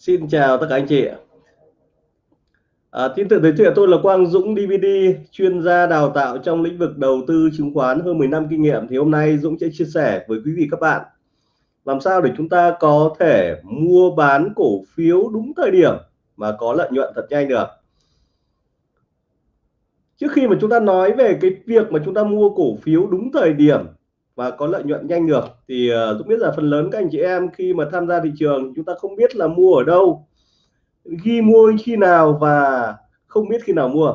Xin chào tất cả anh chị ạ. À, tin tự giới thiệu tôi là Quang Dũng DVD, chuyên gia đào tạo trong lĩnh vực đầu tư chứng khoán hơn 10 năm kinh nghiệm. Thì hôm nay Dũng sẽ chia sẻ với quý vị các bạn làm sao để chúng ta có thể mua bán cổ phiếu đúng thời điểm mà có lợi nhuận thật nhanh được. Trước khi mà chúng ta nói về cái việc mà chúng ta mua cổ phiếu đúng thời điểm và có lợi nhuận nhanh được. Thì uh, Dũng biết là phần lớn các anh chị em khi mà tham gia thị trường chúng ta không biết là mua ở đâu ghi mua khi nào và không biết khi nào mua.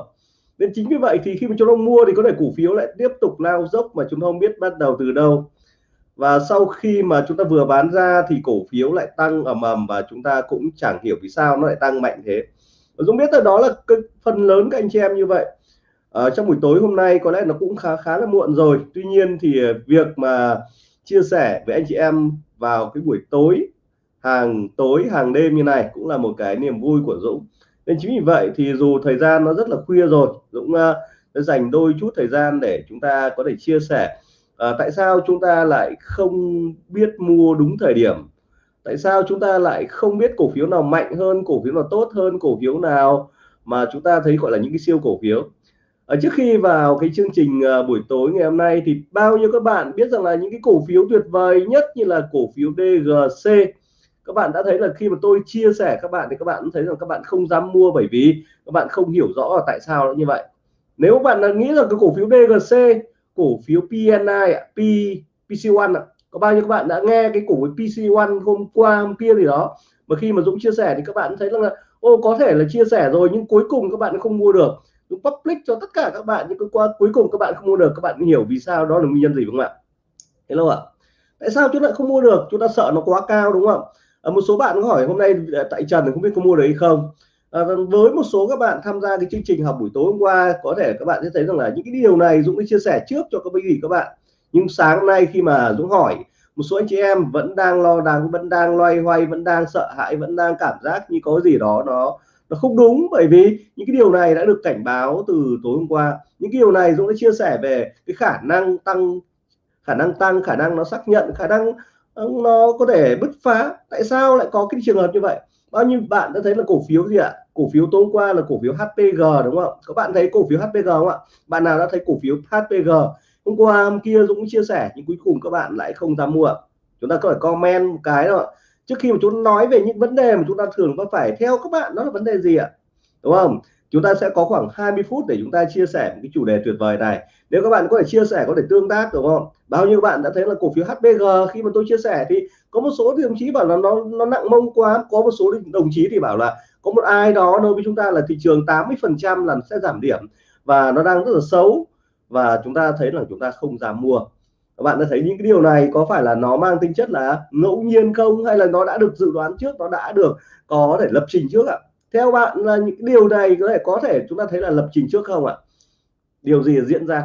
Nên chính vì vậy thì khi mà chúng ta mua thì có thể cổ phiếu lại tiếp tục lao dốc mà chúng ta không biết bắt đầu từ đâu. Và sau khi mà chúng ta vừa bán ra thì cổ phiếu lại tăng ầm ầm và chúng ta cũng chẳng hiểu vì sao nó lại tăng mạnh thế. Dũng biết là đó là cái phần lớn các anh chị em như vậy à, trong buổi tối hôm nay có lẽ nó cũng khá khá là muộn rồi. Tuy nhiên thì ờ, việc mà chia sẻ với anh chị em vào cái buổi tối hàng tối hàng đêm như này cũng là một cái niềm vui của Dũng. Nên chính vì vậy thì dù thời gian nó rất là khuya rồi Dũng uh, dành đôi chút thời gian để chúng ta có thể chia sẻ. Uh, tại sao chúng ta lại không biết mua đúng thời điểm? Tại sao chúng ta lại không biết cổ phiếu nào mạnh hơn cổ phiếu nào tốt hơn cổ phiếu nào mà chúng ta thấy gọi là những cái siêu cổ phiếu? Ở trước khi vào cái chương trình ờ, buổi tối ngày hôm nay thì bao nhiêu các bạn biết rằng là những cái cổ phiếu tuyệt vời nhất như là cổ phiếu DGC các bạn đã thấy là khi mà tôi chia sẻ các bạn thì các bạn thấy rằng các bạn không dám mua bởi vì các bạn không hiểu rõ là tại sao như vậy. Nếu bạn là nghĩ rằng cái cổ phiếu DGC cổ phiếu PNI P PC1 có bao nhiêu các bạn đã nghe cái cổ phiếu PC1 hôm qua, hôm kia gì đó, mà khi mà Dũng chia sẻ thì các bạn thấy rằng là, ô, có thể là chia sẻ rồi nhưng cuối cùng các bạn không mua được. Dũng public cho tất cả các bạn nhưng qua cuối cùng các bạn không mua được các bạn hiểu vì sao đó là nguyên nhân gì đúng không ạ? Hello ạ. Tại sao chúng ta không mua được? Chúng ta sợ nó quá cao đúng không à, một số bạn có hỏi hôm nay ờ, tại Trần không biết có mua được hay không. À, với một số các bạn tham gia cái chương trình học buổi tối hôm qua có thể các bạn sẽ thấy rằng là những cái điều này Dũng đã chia sẻ trước cho các quý vị các bạn. Nhưng sáng nay khi mà Dũng hỏi một số anh chị em vẫn đang lo lắng vẫn đang loay hoay vẫn đang sợ hãi vẫn đang cảm giác như có gì đó nó nó không đúng, bởi vì những cái điều này đã được cảnh báo từ tối hôm qua. Những cái điều này Dũng đã chia sẻ về cái khả năng tăng, khả năng tăng, khả năng nó xác nhận, khả năng ờ, nó có thể bứt phá. Tại sao lại có cái trường hợp như vậy? Bao nhiêu bạn đã thấy là cổ phiếu gì ạ? Cổ phiếu tối qua là cổ phiếu HPG đúng không? Các bạn thấy cổ phiếu HPG không ạ? Bạn nào đã thấy cổ phiếu HPG hôm qua, hôm kia Dũng chia sẻ, nhưng cuối cùng các bạn lại không dám mua. Chúng ta có thể comment một cái rồi trước khi mà chúng nói về những vấn đề mà chúng ta thường có phải theo các bạn, đó là vấn đề gì ạ? Đúng không? Chúng ta sẽ có khoảng 20 phút để chúng ta chia sẻ một cái chủ đề tuyệt vời này. Nếu các bạn có thể chia sẻ, có thể tương tác, đúng không? Bao nhiêu bạn đã thấy là cổ phiếu HBG khi mà tôi chia sẻ thì có một số thì đồng chí bảo là nó nó nặng mông quá. Có một số đồng chí thì bảo là có một ai đó nói với chúng ta là thị trường 80 phần trăm là sẽ giảm điểm và nó đang rất là xấu và chúng ta thấy là chúng ta không dám mua các bạn đã thấy những cái điều này có phải là nó mang tính chất là ngẫu nhiên không? Hay là nó đã được dự đoán trước, nó đã được có thể lập trình trước ạ? Theo bạn là những điều này có thể có thể chúng ta thấy là lập trình trước không ạ? Điều gì diễn ra?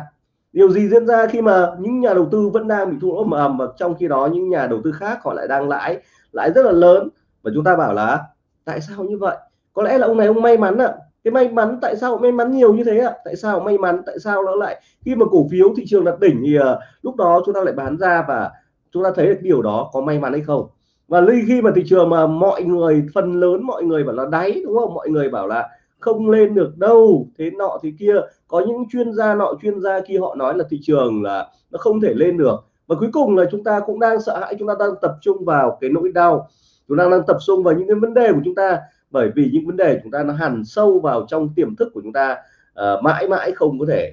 Điều gì diễn ra khi mà những nhà đầu tư vẫn đang bị thua lỗ ầm mà trong khi đó những nhà đầu tư khác họ lại đang lãi lãi rất là lớn? Và chúng ta bảo là, tại sao như vậy? Có lẽ là ông này ông may mắn ạ cái may mắn tại sao may mắn nhiều như thế ạ? Tại sao may mắn tại sao nó lại khi mà cổ phiếu thị trường đạt đỉnh thì uh, lúc đó chúng ta lại bán ra và chúng ta thấy được điều đó có may mắn hay không? Và khi mà thị trường mà mọi người phần lớn mọi người bảo là đáy đúng không? Mọi người bảo là không lên được đâu thế nọ thì kia. Có những chuyên gia nọ chuyên gia kia họ nói là thị trường là nó không thể lên được. Và cuối cùng là chúng ta cũng đang sợ hãi chúng ta đang tập trung vào cái nỗi đau. Chúng ta đang tập trung vào những cái vấn đề của chúng ta bởi vì những vấn đề chúng ta nó hằn sâu vào trong tiềm thức của chúng ta uh, mãi mãi không có thể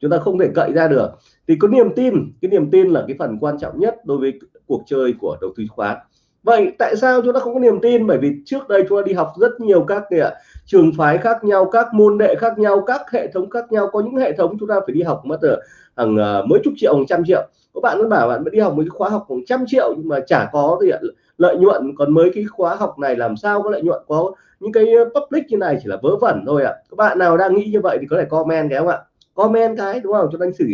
chúng ta không thể cậy ra được. Thì có niềm tin cái niềm tin là cái phần quan trọng nhất đối với cuộc chơi của đầu tư chứng khoán vậy tại sao chúng ta không có niềm tin? Bởi vì trước đây chúng ta đi học rất nhiều các ạ trường phái khác nhau các môn đệ khác nhau các hệ thống khác nhau. Có những hệ thống chúng ta phải đi học mất ở hàng uh, mấy chục triệu hàng trăm triệu. Các bạn nó bảo bạn đi học một cái khóa học khoảng trăm triệu nhưng mà chả có gì ạ lợi nhuận. Còn mấy cái khóa học này làm sao có lợi nhuận? Có những cái public như này chỉ là vớ vẩn thôi ạ. À. các bạn nào đang nghĩ như vậy thì có thể comment cái không ạ? Comment cái đúng không? Cho anh xử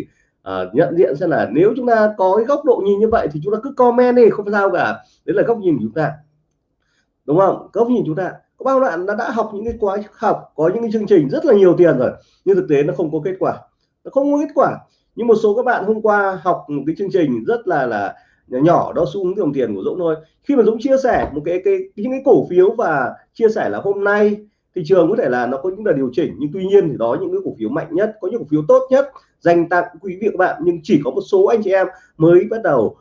uh, nhận diện xem là nếu chúng ta có cái góc độ nhìn như vậy thì chúng ta cứ comment đi không sao cả. Đấy là góc nhìn của chúng ta. Đúng không? Góc nhìn chúng ta. Có bao bạn đã, đã học những cái khóa học có những cái chương trình rất là nhiều tiền rồi nhưng thực tế nó không có kết quả. Nó không có kết quả. Nhưng một số các bạn hôm qua học một cái chương trình rất là là nhỏ đó xu hướng dòng tiền của Dũng thôi. Khi mà Dũng chia sẻ một cái cái những cái cổ phiếu và chia sẻ là hôm nay thị trường có thể là nó có những là điều chỉnh nhưng tuy nhiên thì đó những cái cổ phiếu mạnh nhất có những cổ phiếu tốt nhất dành tặng quý vị các bạn. Nhưng chỉ có một số anh chị em mới bắt đầu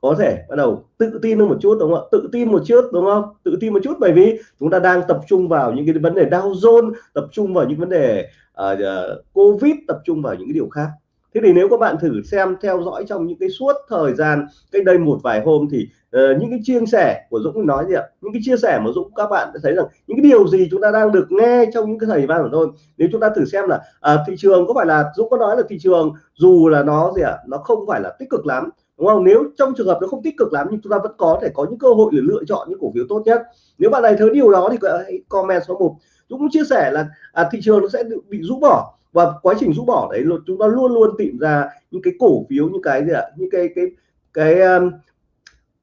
có thể bắt đầu tự tin hơn một chút đúng không ạ? Tự tin một chút đúng không? Tự tin một chút bởi vì chúng ta đang tập trung vào những cái vấn đề Dow Jones tập trung vào những vấn đề uh, Covid tập trung vào những cái điều khác thế thì nếu các bạn thử xem theo dõi trong những cái suốt thời gian cách đây một vài hôm thì uh, những cái chia sẻ của Dũng nói gì ạ? Những cái chia sẻ mà Dũng các bạn thấy rằng những cái điều gì chúng ta đang được nghe trong những cái thời gian của tôi nếu chúng ta thử xem là uh, thị trường có phải là Dũng có nói là thị trường dù là nó gì ạ? Nó không phải là tích cực lắm đúng không? Nếu trong trường hợp nó không tích cực lắm nhưng chúng ta vẫn có thể có những cơ hội để lựa chọn những cổ phiếu tốt nhất. Nếu bạn này thấy điều đó thì hãy comment số 1 Dũng cũng chia sẻ là à, thị trường nó sẽ bị rũ bỏ và quá trình rũ bỏ đấy chúng ta luôn luôn tìm ra những cái cổ phiếu những cái gì ạ? Những cái cái cái um,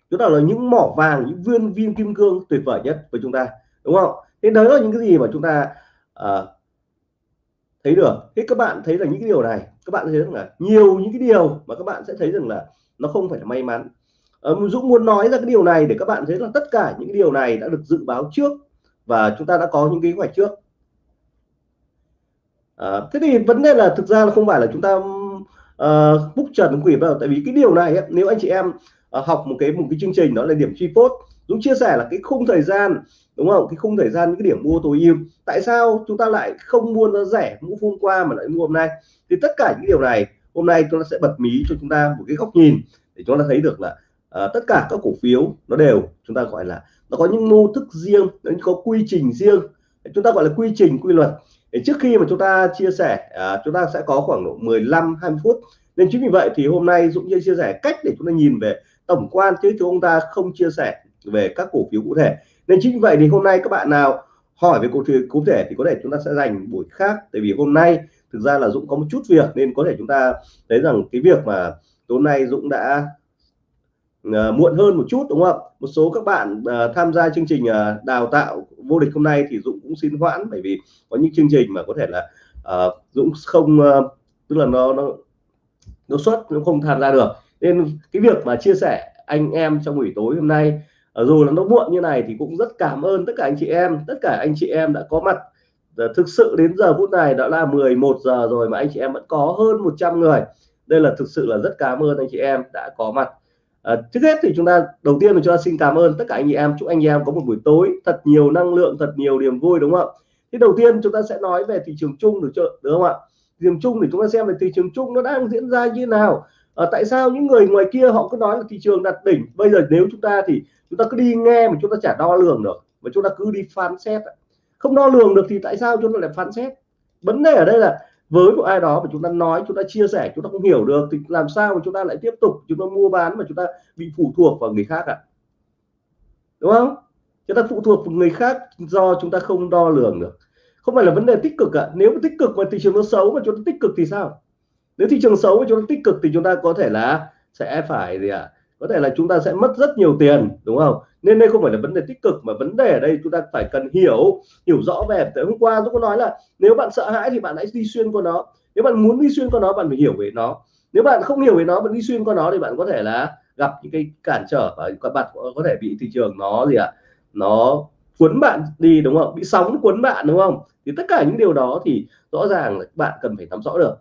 chúng ta là những mỏ vàng những viên viên kim cương tuyệt vời nhất với chúng ta đúng không? Thế đó là những cái gì mà chúng ta uh, thấy được. Thế các bạn thấy là những cái điều này các bạn thấy rằng là nhiều những cái điều mà các bạn sẽ thấy rằng là nó không phải là may mắn. Uh, Dũng muốn nói ra cái điều này để các bạn thấy là tất cả những cái điều này đã được dự báo trước và chúng ta đã có những kế hoạch trước à, thế thì vấn đề là thực ra là không phải là chúng ta uh, book trần quỷ đâu. Tại vì cái điều này ấy, nếu anh chị em uh, học một cái một cái chương trình đó là điểm chi phốt Dũng chia sẻ là cái khung thời gian đúng không? Cái khung thời gian những cái điểm mua tối ưu. Tại sao chúng ta lại không mua nó rẻ mua hôm qua mà lại mua hôm nay? Thì tất cả những điều này hôm nay tôi sẽ bật mí cho chúng ta một cái góc nhìn để chúng ta thấy được là uh, tất cả các cổ phiếu nó đều chúng ta gọi là nó có những mô thức riêng nó có quy trình riêng. Chúng ta gọi là quy trình quy luật trước khi mà chúng ta chia sẻ à, chúng ta sẽ có khoảng độ 15 20 phút. Nên chính vì vậy thì hôm nay Dũng sẽ chia sẻ cách để chúng ta nhìn về tổng quan chứ chúng ta không chia sẻ về các cổ phiếu cụ thể. Nên chính vì vậy thì hôm nay các bạn nào hỏi về cổ phiếu cụ thể thì có thể chúng ta sẽ dành buổi khác. Tại vì hôm nay thực ra là Dũng có một chút việc nên có thể chúng ta thấy rằng cái việc mà tối nay Dũng đã uh, muộn hơn một chút đúng không? Một số các bạn uh, tham gia chương trình uh, đào tạo vô địch hôm nay thì Dũng cũng xin hoãn bởi vì có những chương trình mà có thể là uh, Dũng không uh, tức là nó nó nó xuất nó không tham gia được. Nên cái việc mà chia sẻ anh em trong buổi tối hôm nay ờ, dù là nó muộn như này thì cũng rất cảm ơn tất cả anh chị em. Tất cả anh chị em đã có mặt. Thực sự đến giờ phút này đã là 11 giờ rồi mà anh chị em vẫn có hơn 100 người. Đây là thực sự là rất cảm ơn anh chị em đã có mặt à, trước hết thì chúng ta đầu tiên là chúng ta xin cảm ơn tất cả anh chị em. Chúc anh chị em có một buổi tối thật nhiều năng lượng thật nhiều niềm vui đúng không ạ? Thì đầu tiên chúng ta sẽ nói về thị trường chung được chưa? Đúng không ạ? Thị trường chung để chúng ta xem về thị trường chung nó đang diễn ra như nào. À, tại sao những người ngoài kia họ cứ nói là thị trường đặt đỉnh? Bây giờ nếu chúng ta thì chúng ta cứ đi nghe mà chúng ta chả đo lường được mà chúng ta cứ đi phán xét không đo lường được thì tại sao chúng ta lại phán xét? Vấn đề ở đây là với một ai đó mà chúng ta nói chúng ta chia sẻ chúng ta không hiểu được thì làm sao mà chúng ta lại tiếp tục chúng ta mua bán mà chúng ta bị phụ thuộc vào người khác ạ à? đúng không chúng ta phụ thuộc vào người khác do chúng ta không đo lường được không phải là vấn đề tích cực ạ à. nếu mà tích cực mà thị trường nó xấu mà chúng ta tích cực thì sao nếu thị trường xấu mà chúng ta tích cực thì chúng ta có thể là sẽ phải gì ạ à? Có thể là chúng ta sẽ mất rất nhiều tiền, đúng không? Nên đây không phải là vấn đề tích cực, mà vấn đề ở đây chúng ta phải cần hiểu hiểu rõ về. Tới hôm qua tôi có nói là nếu bạn sợ hãi thì bạn hãy đi xuyên qua nó. Nếu bạn muốn đi xuyên qua nó, bạn phải hiểu về nó. Nếu bạn không hiểu về nó, bạn đi xuyên qua nó thì bạn có thể là gặp những cái cản trở và các bạn có thể bị thị trường nó gì ạ? À? nó cuốn bạn đi, đúng không? Bị sóng cuốn bạn, đúng không? Thì tất cả những điều đó thì rõ ràng là bạn cần phải nắm rõ được.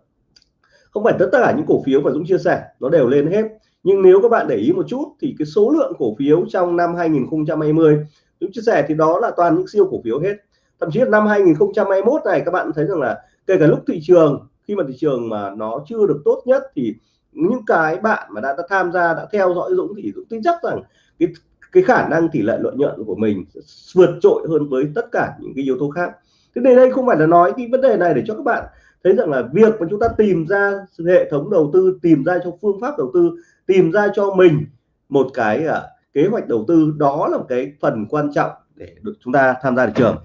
Không phải tất cả những cổ phiếu mà Dũng chia sẻ, nó đều lên hết nhưng nếu các bạn để ý một chút thì cái số lượng cổ phiếu trong năm 2020 Dũng chia sẻ thì đó là toàn những siêu cổ phiếu hết. Thậm chí là năm 2021 này các bạn thấy rằng là kể cả lúc thị trường khi mà thị trường mà nó chưa được tốt nhất thì những cái bạn mà đã, đã tham gia đã theo dõi Dũng thì Dũng tin chắc rằng cái cái khả năng tỷ lệ lợi nhuận của mình vượt trội hơn với tất cả những cái yếu tố khác. Thế nên đây không phải là nói cái vấn đề này để cho các bạn thấy rằng là việc mà chúng ta tìm ra hệ thống đầu tư tìm ra cho phương pháp đầu tư tìm ra cho mình một cái uh, kế hoạch đầu tư đó là một cái phần quan trọng để được chúng ta tham gia thị trường.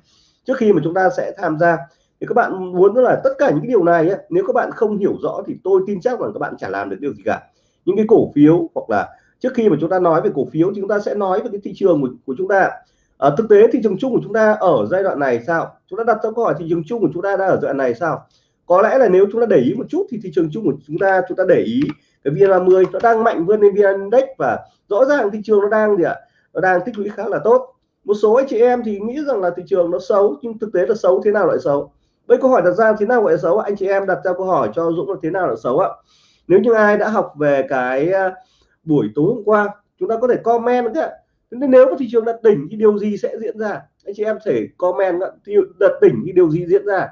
Trước khi mà chúng ta sẽ tham gia thì các bạn muốn là tất cả những cái điều này ấy, nếu các bạn không hiểu rõ thì tôi tin chắc rằng các bạn chả làm được điều gì cả. Những cái cổ phiếu hoặc là trước khi mà chúng ta nói về cổ phiếu thì chúng ta sẽ nói về cái thị trường của, của chúng ta. À, thực tế thị trường chung của chúng ta ở giai đoạn này sao? Chúng ta đặt ra câu hỏi thị trường chung của chúng ta đang ở giai đoạn này sao? Có lẽ là nếu chúng ta để ý một chút thì thị trường chung của chúng ta chúng ta để ý cái VN30 nó đang mạnh vươn lên VN Index và rõ ràng thị trường nó đang gì ạ? Nó đang tích lũy khá là tốt. Một số anh chị em thì nghĩ rằng là thị trường nó xấu, nhưng thực tế là xấu thế nào lại xấu? Với câu hỏi đặt ra thế nào gọi là xấu anh chị em đặt ra câu hỏi cho Dũng là thế nào là xấu ạ? Nếu như ai đã học về cái à, buổi tối hôm qua, chúng ta có thể comment nữa nên nếu mà thị trường đặt đỉnh thì điều gì sẽ diễn ra? Anh chị em thể comment đặt đỉnh thì điều gì diễn ra?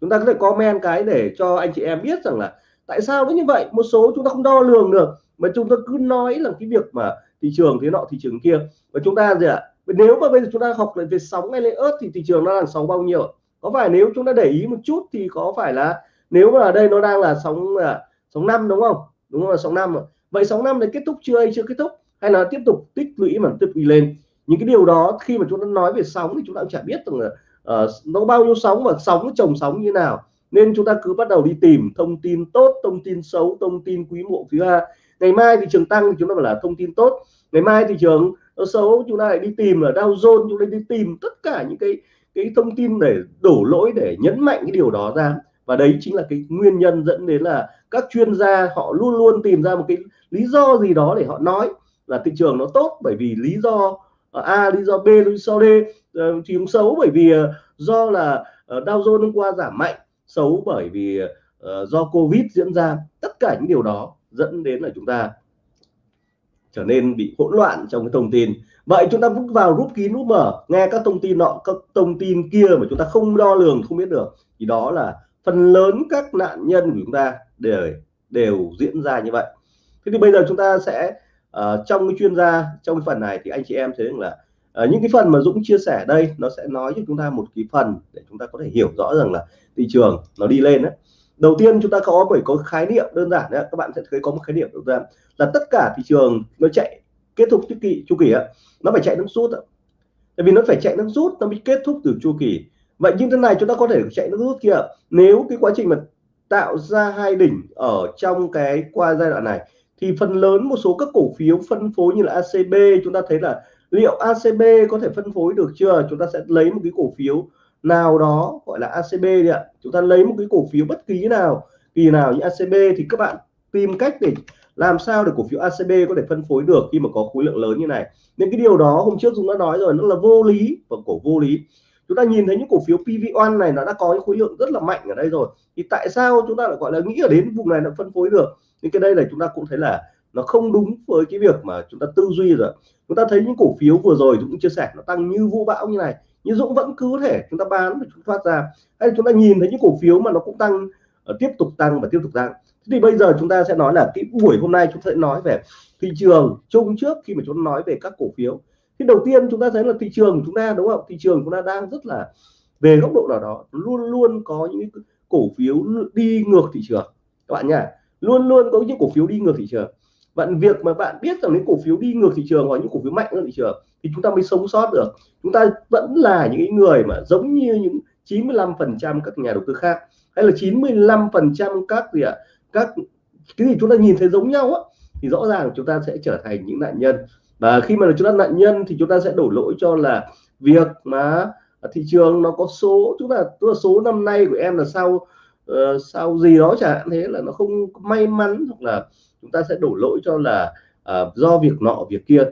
Chúng ta có thể comment cái để cho anh chị em biết rằng là tại sao nó như vậy. Một số chúng ta không đo lường được, mà chúng ta cứ nói là cái việc mà thị trường thế nọ, thị trường kia. Và chúng ta gì ạ? Nếu mà bây giờ chúng ta học về sóng hay lên ớt thì thị trường nó là sóng bao nhiêu có phải nếu chúng ta để ý một chút thì có phải là nếu mà ở đây nó đang là sóng là sóng năm đúng không? Đúng không? Là sóng năm vậy sóng năm này kết thúc chưa hay chưa kết thúc? Hay là tiếp tục tích lũy mà tiếp lũy lên? Những cái điều đó khi mà chúng ta nói về sóng thì chúng ta cũng chả biết rằng là uh, nó bao nhiêu sóng và sóng chồng sóng như nào. Nên chúng ta cứ bắt đầu đi tìm thông tin tốt thông tin xấu thông tin quý mộ quý A. Ngày mai thị trường tăng thì chúng ta phải là thông tin tốt. Ngày mai thị trường xấu chúng ta lại đi tìm ở Dow Jones chúng ta đi tìm tất cả những cái cái thông tin để đổ lỗi để nhấn mạnh cái điều đó ra. Và đấy chính là cái nguyên nhân dẫn đến là các chuyên gia họ luôn luôn tìm ra một cái lý do gì đó để họ nói là thị trường nó tốt. Bởi vì lý do A lý do B lý do D ờ, thì cũng xấu bởi vì ờ, do là ờ, Dow Jones hôm qua giảm mạnh xấu bởi vì ờ, do Covid diễn ra. Tất cả những điều đó dẫn đến là chúng ta trở nên bị hỗn loạn trong cái thông tin. Vậy chúng ta bước vào rút kín rút mở nghe các thông tin nọ các thông tin kia mà chúng ta không đo lường không biết được thì đó là phần lớn các nạn nhân của chúng ta đều đều diễn ra như vậy. Thế thì bây giờ chúng ta sẽ uh, trong cái chuyên gia trong cái phần này thì anh chị em thấy rằng là à, những cái phần mà Dũng chia sẻ đây nó sẽ nói cho chúng ta một cái phần để chúng ta có thể hiểu rõ rằng là thị trường nó đi lên đấy đầu tiên chúng ta có phải có khái niệm đơn giản đấy các bạn sẽ thấy có một khái niệm đơn giản là tất cả thị trường nó chạy kết thúc chu kỳ chu kỳ á nó phải chạy nước rút ạ. Tại vì nó phải chạy nước rút nó mới kết thúc từ chu kỳ. Vậy như thế này chúng ta có thể chạy nước rút kia nếu cái quá trình mà tạo ra hai đỉnh ở trong cái qua giai đoạn này thì phần lớn một số các cổ phiếu phân phối như là ACB chúng ta thấy là liệu ACB có thể phân phối được chưa? Chúng ta sẽ lấy một cái cổ phiếu nào đó gọi là ACB đi ạ. Chúng ta lấy một cái cổ phiếu bất kỳ nào kỳ nào như ACB thì các bạn tìm cách để làm sao để cổ phiếu ACB có thể phân phối được khi mà có khối lượng lớn như này. Nên cái điều đó hôm trước chúng đã nói rồi, nó là vô lý và cổ vô lý. Chúng ta nhìn thấy những cổ phiếu PV1 này nó đã có những khối lượng rất là mạnh ở đây rồi. Thì tại sao chúng ta lại gọi là nghĩ ở đến vùng này nó phân phối được? Nhưng cái đây là chúng ta cũng thấy là nó không đúng với cái việc mà chúng ta tư duy rồi. Chúng ta thấy những cổ phiếu vừa rồi Dũng chia sẻ, nó tăng như vũ bão như này, nhưng Dũng vẫn cứ thể chúng ta bán và chúng thoát ra. Hay chúng ta nhìn thấy những cổ phiếu mà nó cũng tăng ờ, tiếp tục tăng và tiếp tục tăng. Thì bây giờ chúng ta sẽ nói là cái buổi hôm nay chúng ta sẽ nói về thị trường chung trước khi mà chúng ta nói về các cổ phiếu. Thì đầu tiên chúng ta thấy là thị trường của chúng ta, đúng không? Thị trường chúng ta đang rất là về góc độ nào đó, luôn luôn có những cổ phiếu đi ngược thị trường. Các bạn nhá, luôn luôn có những cổ phiếu đi ngược thị trường bạn việc mà bạn biết rằng những cổ phiếu đi ngược thị trường hoặc những cổ phiếu mạnh hơn thị trường thì chúng ta mới sống sót được. Chúng ta vẫn là những người mà giống như những 95 phần trăm các nhà đầu tư khác hay là 95 phần trăm các gì ạ? Các cái gì chúng ta nhìn thấy giống nhau á thì rõ ràng chúng ta sẽ trở thành những nạn nhân. Và khi mà chúng ta nạn nhân thì chúng ta sẽ đổ lỗi cho là việc mà thị trường nó có số chúng ta tức là số năm nay của em là sau uh, sau gì đó chẳng hạn thế là nó không may mắn hoặc là chúng ta sẽ đổ lỗi cho là uh, do việc nọ việc kia.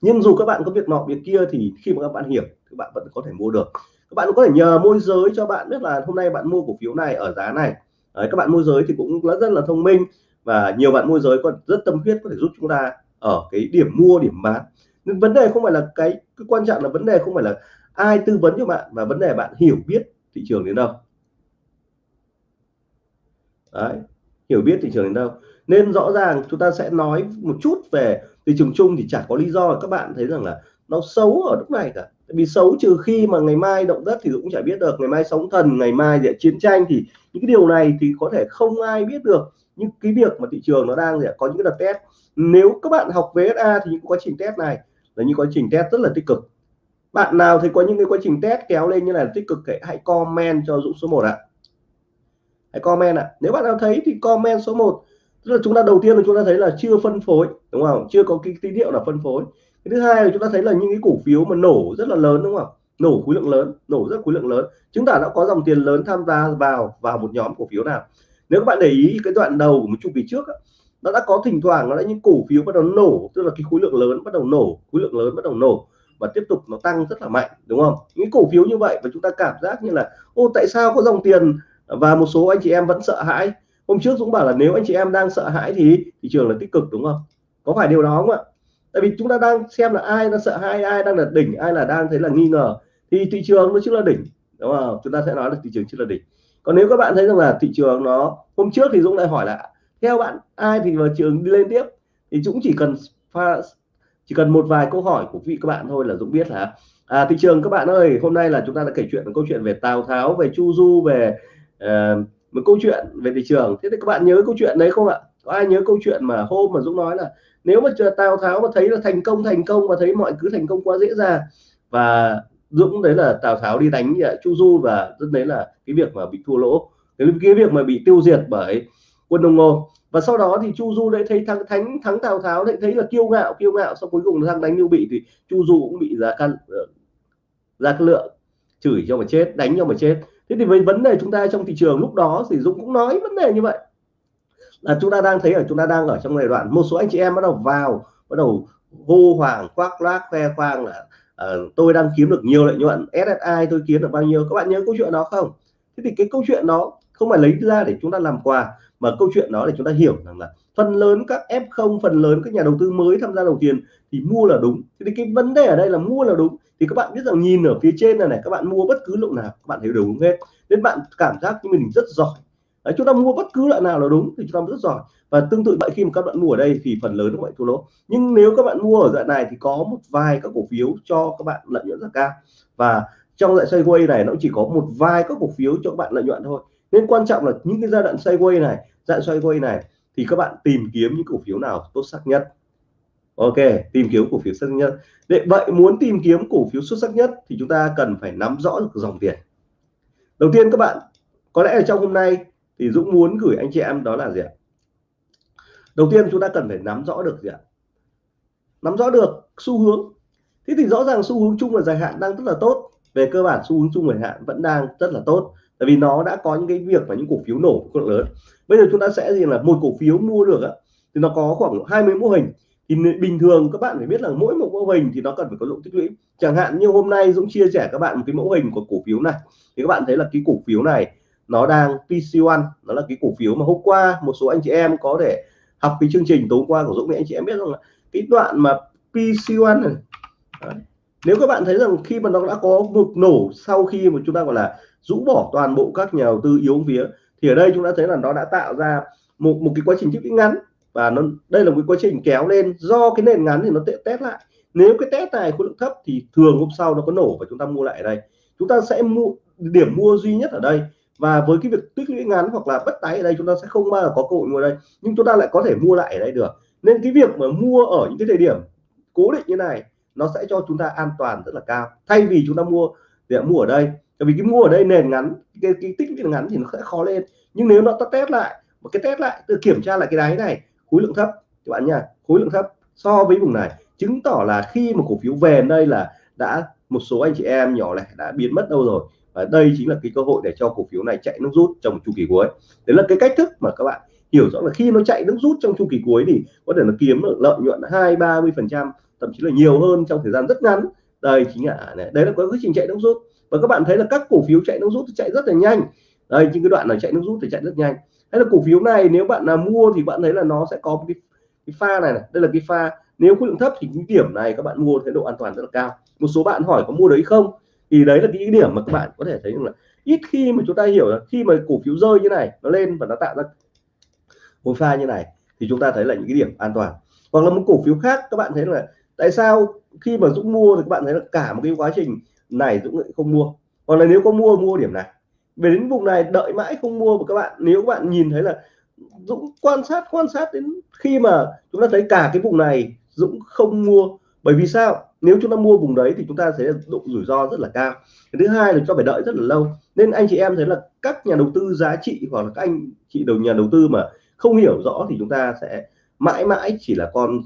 Nhưng dù các bạn có việc nọ việc kia thì khi mà các bạn hiểu các bạn vẫn có thể mua được. Các bạn cũng có thể nhờ môi giới cho bạn biết là hôm nay bạn mua cổ phiếu này ở giá này. Đấy, các bạn môi giới thì cũng rất là thông minh và nhiều bạn môi giới còn rất tâm huyết có thể giúp chúng ta ở cái điểm mua điểm bán. Nhưng vấn đề không phải là cái, cái quan trọng là vấn đề không phải là ai tư vấn cho bạn và vấn đề bạn hiểu biết thị trường đến đâu. Đấy, hiểu biết thị trường đến đâu. Nên rõ ràng chúng ta sẽ nói một chút về thị trường chung thì chả có lý do các bạn thấy rằng là nó xấu ở lúc này cả. Vì xấu trừ khi mà ngày mai động đất thì cũng chả biết được, ngày mai sóng thần, ngày mai sẽ chiến tranh thì những cái điều này thì có thể không ai biết được. Nhưng cái việc mà thị trường nó đang có những cái đợt test. Nếu các bạn học VSA thì những quá trình test này là những quá trình test rất là tích cực. Bạn nào thì có những cái quá trình test kéo lên như này là tích cực hãy comment cho Dũng số 1 ạ hãy comment ạ. Nếu bạn nào thấy thì comment số 1 tức là chúng ta đầu tiên là chúng ta thấy là chưa phân phối, đúng không? Chưa có cái tín hiệu là phân phối. Cái thứ hai là chúng ta thấy là những cái cổ phiếu mà nổ rất là lớn, đúng không? Nổ khối lượng lớn, nổ rất khối lượng lớn. Chứng tỏ đã có dòng tiền lớn tham gia vào vào một nhóm cổ phiếu nào. Nếu các bạn để ý cái đoạn đầu của một chu kỳ trước nó đã có thỉnh thoảng nó đã những cổ phiếu bắt đầu nổ, tức là cái khối lượng lớn bắt đầu nổ, khối lượng lớn bắt đầu nổ và tiếp tục nó tăng rất là mạnh, đúng không? Những cổ phiếu như vậy và chúng ta cảm giác như là, ô, tại sao có dòng tiền và một số anh chị em vẫn sợ hãi. Hôm trước Dũng bảo là nếu anh chị em đang sợ hãi thì thị trường là tích cực đúng không? Có phải điều đó không ạ? Tại vì chúng ta đang xem là ai đang sợ hãi ai đang là đỉnh ai là đang thấy là nghi ngờ. Thì thị trường nó chưa là đỉnh đúng không? Chúng ta sẽ nói là thị trường chưa là đỉnh. Còn nếu các bạn thấy rằng là thị trường nó hôm trước thì Dũng lại hỏi là theo bạn ai thì vào trường đi lên tiếp? Thì Dũng chỉ cần pha chỉ cần một vài câu hỏi của vị các bạn thôi là Dũng biết là à, thị trường các bạn ơi hôm nay là chúng ta đã kể chuyện câu chuyện về Tào Tháo về Chu Du về uh, một câu chuyện về thị trường. Thế thì các bạn nhớ câu chuyện đấy không ạ? Có ai nhớ câu chuyện mà hôm mà Dũng nói là nếu mà Tào Tháo mà thấy là thành công thành công và thấy mọi cứ thành công quá dễ dàng và Dũng đấy là Tào Tháo đi đánh Chu Du và rất đấy là cái việc mà bị thua lỗ cái, việc mà bị tiêu diệt bởi quân Đông Ngô. Và sau đó thì Chu Du lại thấy thắng thắng thắng Tào Tháo lại thấy là kiêu ngạo kiêu ngạo. Sau cuối cùng thằng đánh Lưu Bị thì Chu Du cũng bị giá căn ra lượng chửi cho mà chết đánh cho mà chết thế thì với vấn đề chúng ta trong thị trường lúc đó thì Dũng cũng nói vấn đề như vậy. Là chúng ta đang thấy ở chúng ta đang ở trong giai đoạn một số anh chị em bắt đầu vào bắt đầu hô hoàng khoác lác khoe khoang là uh, tôi đang kiếm được nhiều lợi nhuận SSI tôi kiếm được bao nhiêu. Các bạn nhớ câu chuyện đó không? Thế thì cái câu chuyện đó không phải lấy ra để chúng ta làm quà mà câu chuyện đó để chúng ta hiểu rằng là phần lớn các F0 phần lớn các nhà đầu tư mới tham gia đầu tiền thì mua là đúng. Thì cái vấn đề ở đây là mua là đúng. Thì các bạn biết rằng nhìn ở phía trên này này các bạn mua bất cứ lượng nào các bạn thấy đều đúng hết. Nên bạn cảm giác như mình rất giỏi. Đấy, chúng ta mua bất cứ loại nào là đúng thì chúng ta rất giỏi. Và tương tự vậy khi mà các bạn mua ở đây thì phần lớn các bạn thua lỗ. Nhưng nếu các bạn mua ở dạng này thì có một vài các cổ phiếu cho các bạn lợi nhuận rất cao. Và trong dạng sideways này nó chỉ có một vài các cổ phiếu cho các bạn lợi nhuận thôi. Nên quan trọng là những cái giai đoạn sideways này dạng sideways này thì các bạn tìm kiếm những cổ phiếu nào tốt sắc nhất. Ok, tìm kiếm cổ phiếu xuất sắc nhất. Để vậy muốn tìm kiếm cổ phiếu xuất sắc nhất thì chúng ta cần phải nắm rõ được dòng tiền. Đầu tiên các bạn, có lẽ ở trong hôm nay thì Dũng muốn gửi anh chị em đó là gì ạ? Đầu tiên chúng ta cần phải nắm rõ được gì ạ? Nắm rõ được xu hướng. Thế thì rõ ràng xu hướng chung và dài hạn đang rất là tốt. Về cơ bản xu hướng chung và dài hạn vẫn đang rất là tốt tại vì nó đã có những cái việc và những cổ phiếu nổ cực lớn. Bây giờ chúng ta sẽ gì là một cổ phiếu mua được á, thì nó có khoảng 20 mô hình. Thì bình thường các bạn phải biết là mỗi một mô hình thì nó cần phải có lượng tích lũy. Chẳng hạn như hôm nay Dũng chia sẻ các bạn một cái mẫu hình của cổ phiếu này. Thì các bạn thấy là cái cổ phiếu này nó đang PC1 nó là cái cổ phiếu mà hôm qua một số anh chị em có thể học cái chương trình tối qua của Dũng thì anh chị em biết rằng là cái đoạn mà PC1 này, Đấy. nếu các bạn thấy rằng khi mà nó đã có một nổ sau khi mà chúng ta gọi là rũ bỏ toàn bộ các nhà đầu tư yếu phía thì ở đây chúng ta thấy là nó đã tạo ra một một cái quá trình tích lũy ngắn và nó, đây là một cái quá trình kéo lên. Do cái nền ngắn thì nó test lại. Nếu cái test này khối lượng thấp thì thường hôm sau nó có nổ và chúng ta mua lại ở đây. Chúng ta sẽ mua, điểm mua duy nhất ở đây và với cái việc tích lũy ngắn hoặc là bất tái ở đây chúng ta sẽ không bao giờ có cơ hội mua đây, nhưng chúng ta lại có thể mua lại ở đây được. Nên cái việc mà mua ở những cái thời điểm cố định như này, nó sẽ cho chúng ta an toàn rất là cao. Thay vì chúng ta mua, để mua ở đây bởi vì cái mua ở đây nền ngắn cái, cái tích lũy ngắn thì nó sẽ khó lên. Nhưng nếu nó ta test lại một cái test lại tự kiểm tra lại cái đáy này khối lượng thấp. Các bạn nha khối lượng thấp so với vùng này chứng tỏ là khi mà cổ phiếu về đây là đã một số anh chị em nhỏ lẻ đã biến mất đâu rồi. Và đây chính là cái cơ hội để cho cổ phiếu này chạy nước rút trong chu kỳ cuối. Đấy là cái cách thức mà các bạn hiểu rõ là khi nó chạy nước rút trong chu kỳ cuối thì có thể nó kiếm được lợi nhuận hai ba mươi phần trăm thậm chí là nhiều hơn trong thời gian rất ngắn. Đây chính là à, này. đấy là quá trình chạy nước rút và các bạn thấy là các cổ phiếu chạy nước rút thì chạy rất là nhanh. Đây trên cái đoạn này chạy nước rút thì chạy rất nhanh. Hay là cổ phiếu này nếu bạn là mua thì bạn thấy là nó sẽ có một cái, cái pha này, này. Đây là cái pha nếu khối lượng thấp thì cái điểm này các bạn mua thấy độ an toàn rất là cao. Một số bạn hỏi có mua đấy không? Thì đấy là cái điểm mà các bạn có thể thấy rằng là ít khi mà chúng ta hiểu là khi mà cổ phiếu rơi như này nó lên và nó tạo ra một pha như này thì chúng ta thấy là những cái điểm an toàn. Hoặc là một cổ phiếu khác các bạn thấy là tại sao khi mà Dũng mua thì các bạn thấy là cả một cái quá trình này Dũng lại không mua. Hoặc là nếu có mua mua điểm này. Về đến vùng này, đợi mãi không mua của các bạn, nếu các bạn nhìn thấy là Dũng quan sát quan sát đến khi mà chúng ta thấy cả cái vùng này Dũng không mua. Bởi vì sao? Nếu chúng ta mua vùng đấy thì chúng ta sẽ độ rủi ro rất là cao. Thứ hai là cho phải đợi rất là lâu. Nên anh chị em thấy là các nhà đầu tư giá trị hoặc là các anh chị đầu, nhà đầu tư mà không hiểu rõ thì chúng ta sẽ mãi mãi chỉ là con,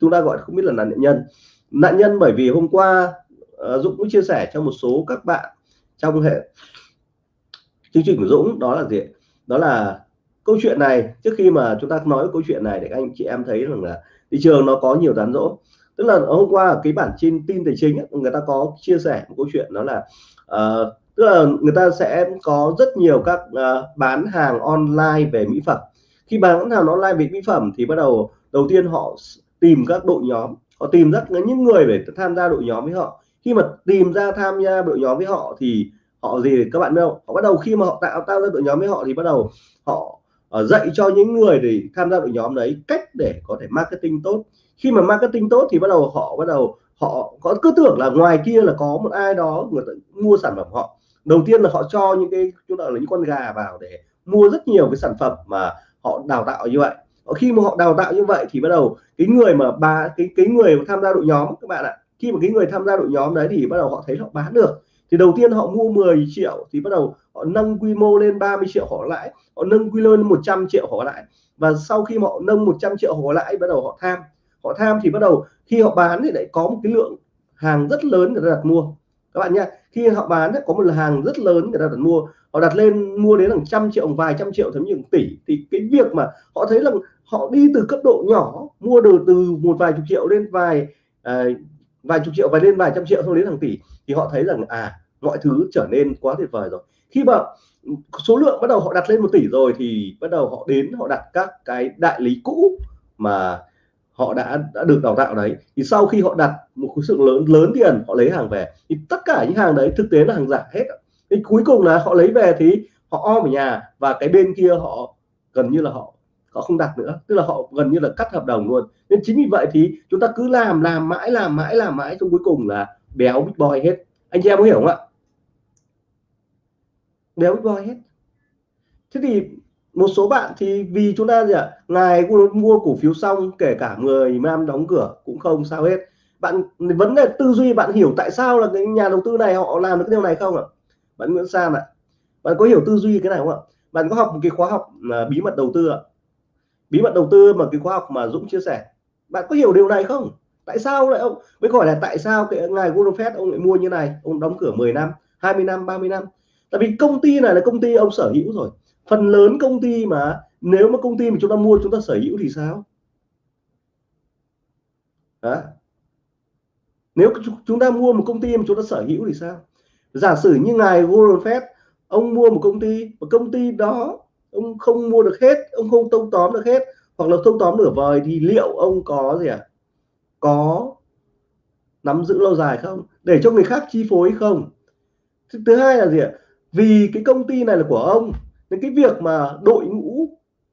chúng ta gọi không biết là nạn nhân. Nạn nhân bởi vì hôm qua Ờ, Dũng cũng chia sẻ cho một số các bạn trong hệ chương trình của Dũng đó là gì đó là câu chuyện này. Trước khi mà chúng ta nói câu chuyện này để anh chị em thấy rằng là thị trường nó có nhiều tán dỗ tức là hôm qua cái bản tin tin tài chính người ta có chia sẻ một câu chuyện đó là uh, tức là người ta sẽ có rất nhiều các uh, bán hàng online về mỹ phẩm. Khi bán hàng online về mỹ phẩm thì bắt đầu đầu tiên họ tìm các đội nhóm. Họ tìm rất những người để tham gia đội nhóm với họ khi mà tìm ra tham gia đội nhóm với họ thì họ gì các bạn biết không? Họ bắt đầu khi mà họ tạo tạo ra đội nhóm với họ thì bắt đầu họ uh, dạy cho những người để tham gia đội nhóm đấy cách để có thể marketing tốt. Khi mà marketing tốt thì bắt đầu họ bắt đầu họ có cứ tưởng là ngoài kia là có một ai đó người ta mua sản phẩm họ. Đầu tiên là họ cho những cái chúng ta là những con gà vào để mua rất nhiều cái sản phẩm mà họ đào tạo như vậy. Khi mà họ đào tạo như vậy thì bắt đầu cái người mà ba cái cái người tham gia đội nhóm các bạn ạ khi mà cái người tham gia đội nhóm đấy thì bắt đầu họ thấy họ bán được. Thì đầu tiên họ mua 10 triệu thì bắt đầu họ nâng quy mô lên 30 triệu họ lãi, họ nâng quy mô lên 100 triệu họ lãi. Và sau khi họ nâng 100 triệu họ lãi, bắt đầu họ tham. Họ tham thì bắt đầu khi họ bán thì lại có một cái lượng hàng rất lớn người ta đặt mua. Các bạn nhé khi họ bán có một hàng rất lớn người ta đặt mua. Họ đặt lên mua đến hàng trăm triệu vài trăm triệu, thậm chí tỷ. Thì cái việc mà họ thấy là họ đi từ cấp độ nhỏ, mua được từ một vài chục triệu lên vài à, vài chục triệu và lên vài trăm triệu xong đến hàng tỷ, thì họ thấy rằng à mọi thứ trở nên quá tuyệt vời rồi. Khi mà số lượng bắt đầu họ đặt lên một tỷ rồi thì bắt đầu họ đến, họ đặt các cái đại lý cũ mà họ đã đã được đào tạo đấy. Thì sau khi họ đặt một khối lượng lớn lớn tiền, họ lấy hàng về, thì tất cả những hàng đấy thực tế là hàng giả hết. Thì cuối cùng là họ lấy về thì họ om ở nhà và cái bên kia họ, gần như là họ họ không đặt nữa, tức là họ gần như là cắt hợp đồng luôn. Nên chính vì vậy thì chúng ta cứ làm làm mãi làm mãi làm mãi trong cuối cùng là béo big boy hết. Anh chị em có hiểu không ạ? Béo big boy hết. Thế thì một số bạn thì vì chúng ta gì ạ? Ngài mua cổ phiếu xong, kể cả 10 năm đóng cửa cũng không, sao hết. Bạn, vấn đề tư duy bạn hiểu tại sao là cái nhà đầu tư này họ làm được cái điều này không ạ? Bạn Nguyễn Sam ạ. Bạn có hiểu tư duy cái này không ạ? Bạn có học một cái khóa học à, bí mật đầu tư ạ? Bí mật đầu tư mà cái khoa học mà Dũng chia sẻ. Bạn có hiểu điều này không? Tại sao lại ông, mới hỏi là tại sao cái ngài Warren Buffett, ông lại mua như này? Ông đóng cửa 10 năm 20 năm 30 năm. Tại vì công ty này là công ty ông sở hữu rồi. Phần lớn công ty mà, nếu mà công ty mà chúng ta mua, chúng ta sở hữu thì sao? Đó. nếu chúng ta mua một công ty mà chúng ta sở hữu thì sao? Giả sử như ngài Warren Buffett, ông mua một công ty và công ty đó ông không mua được hết, ông không tông tóm được hết, hoặc là tông tóm nửa vời thì liệu ông có gì à có nắm giữ lâu dài không? Để cho người khác chi phối không? Thứ hai là gì ạ? Vì cái công ty này là của ông, nên cái việc mà đội ngũ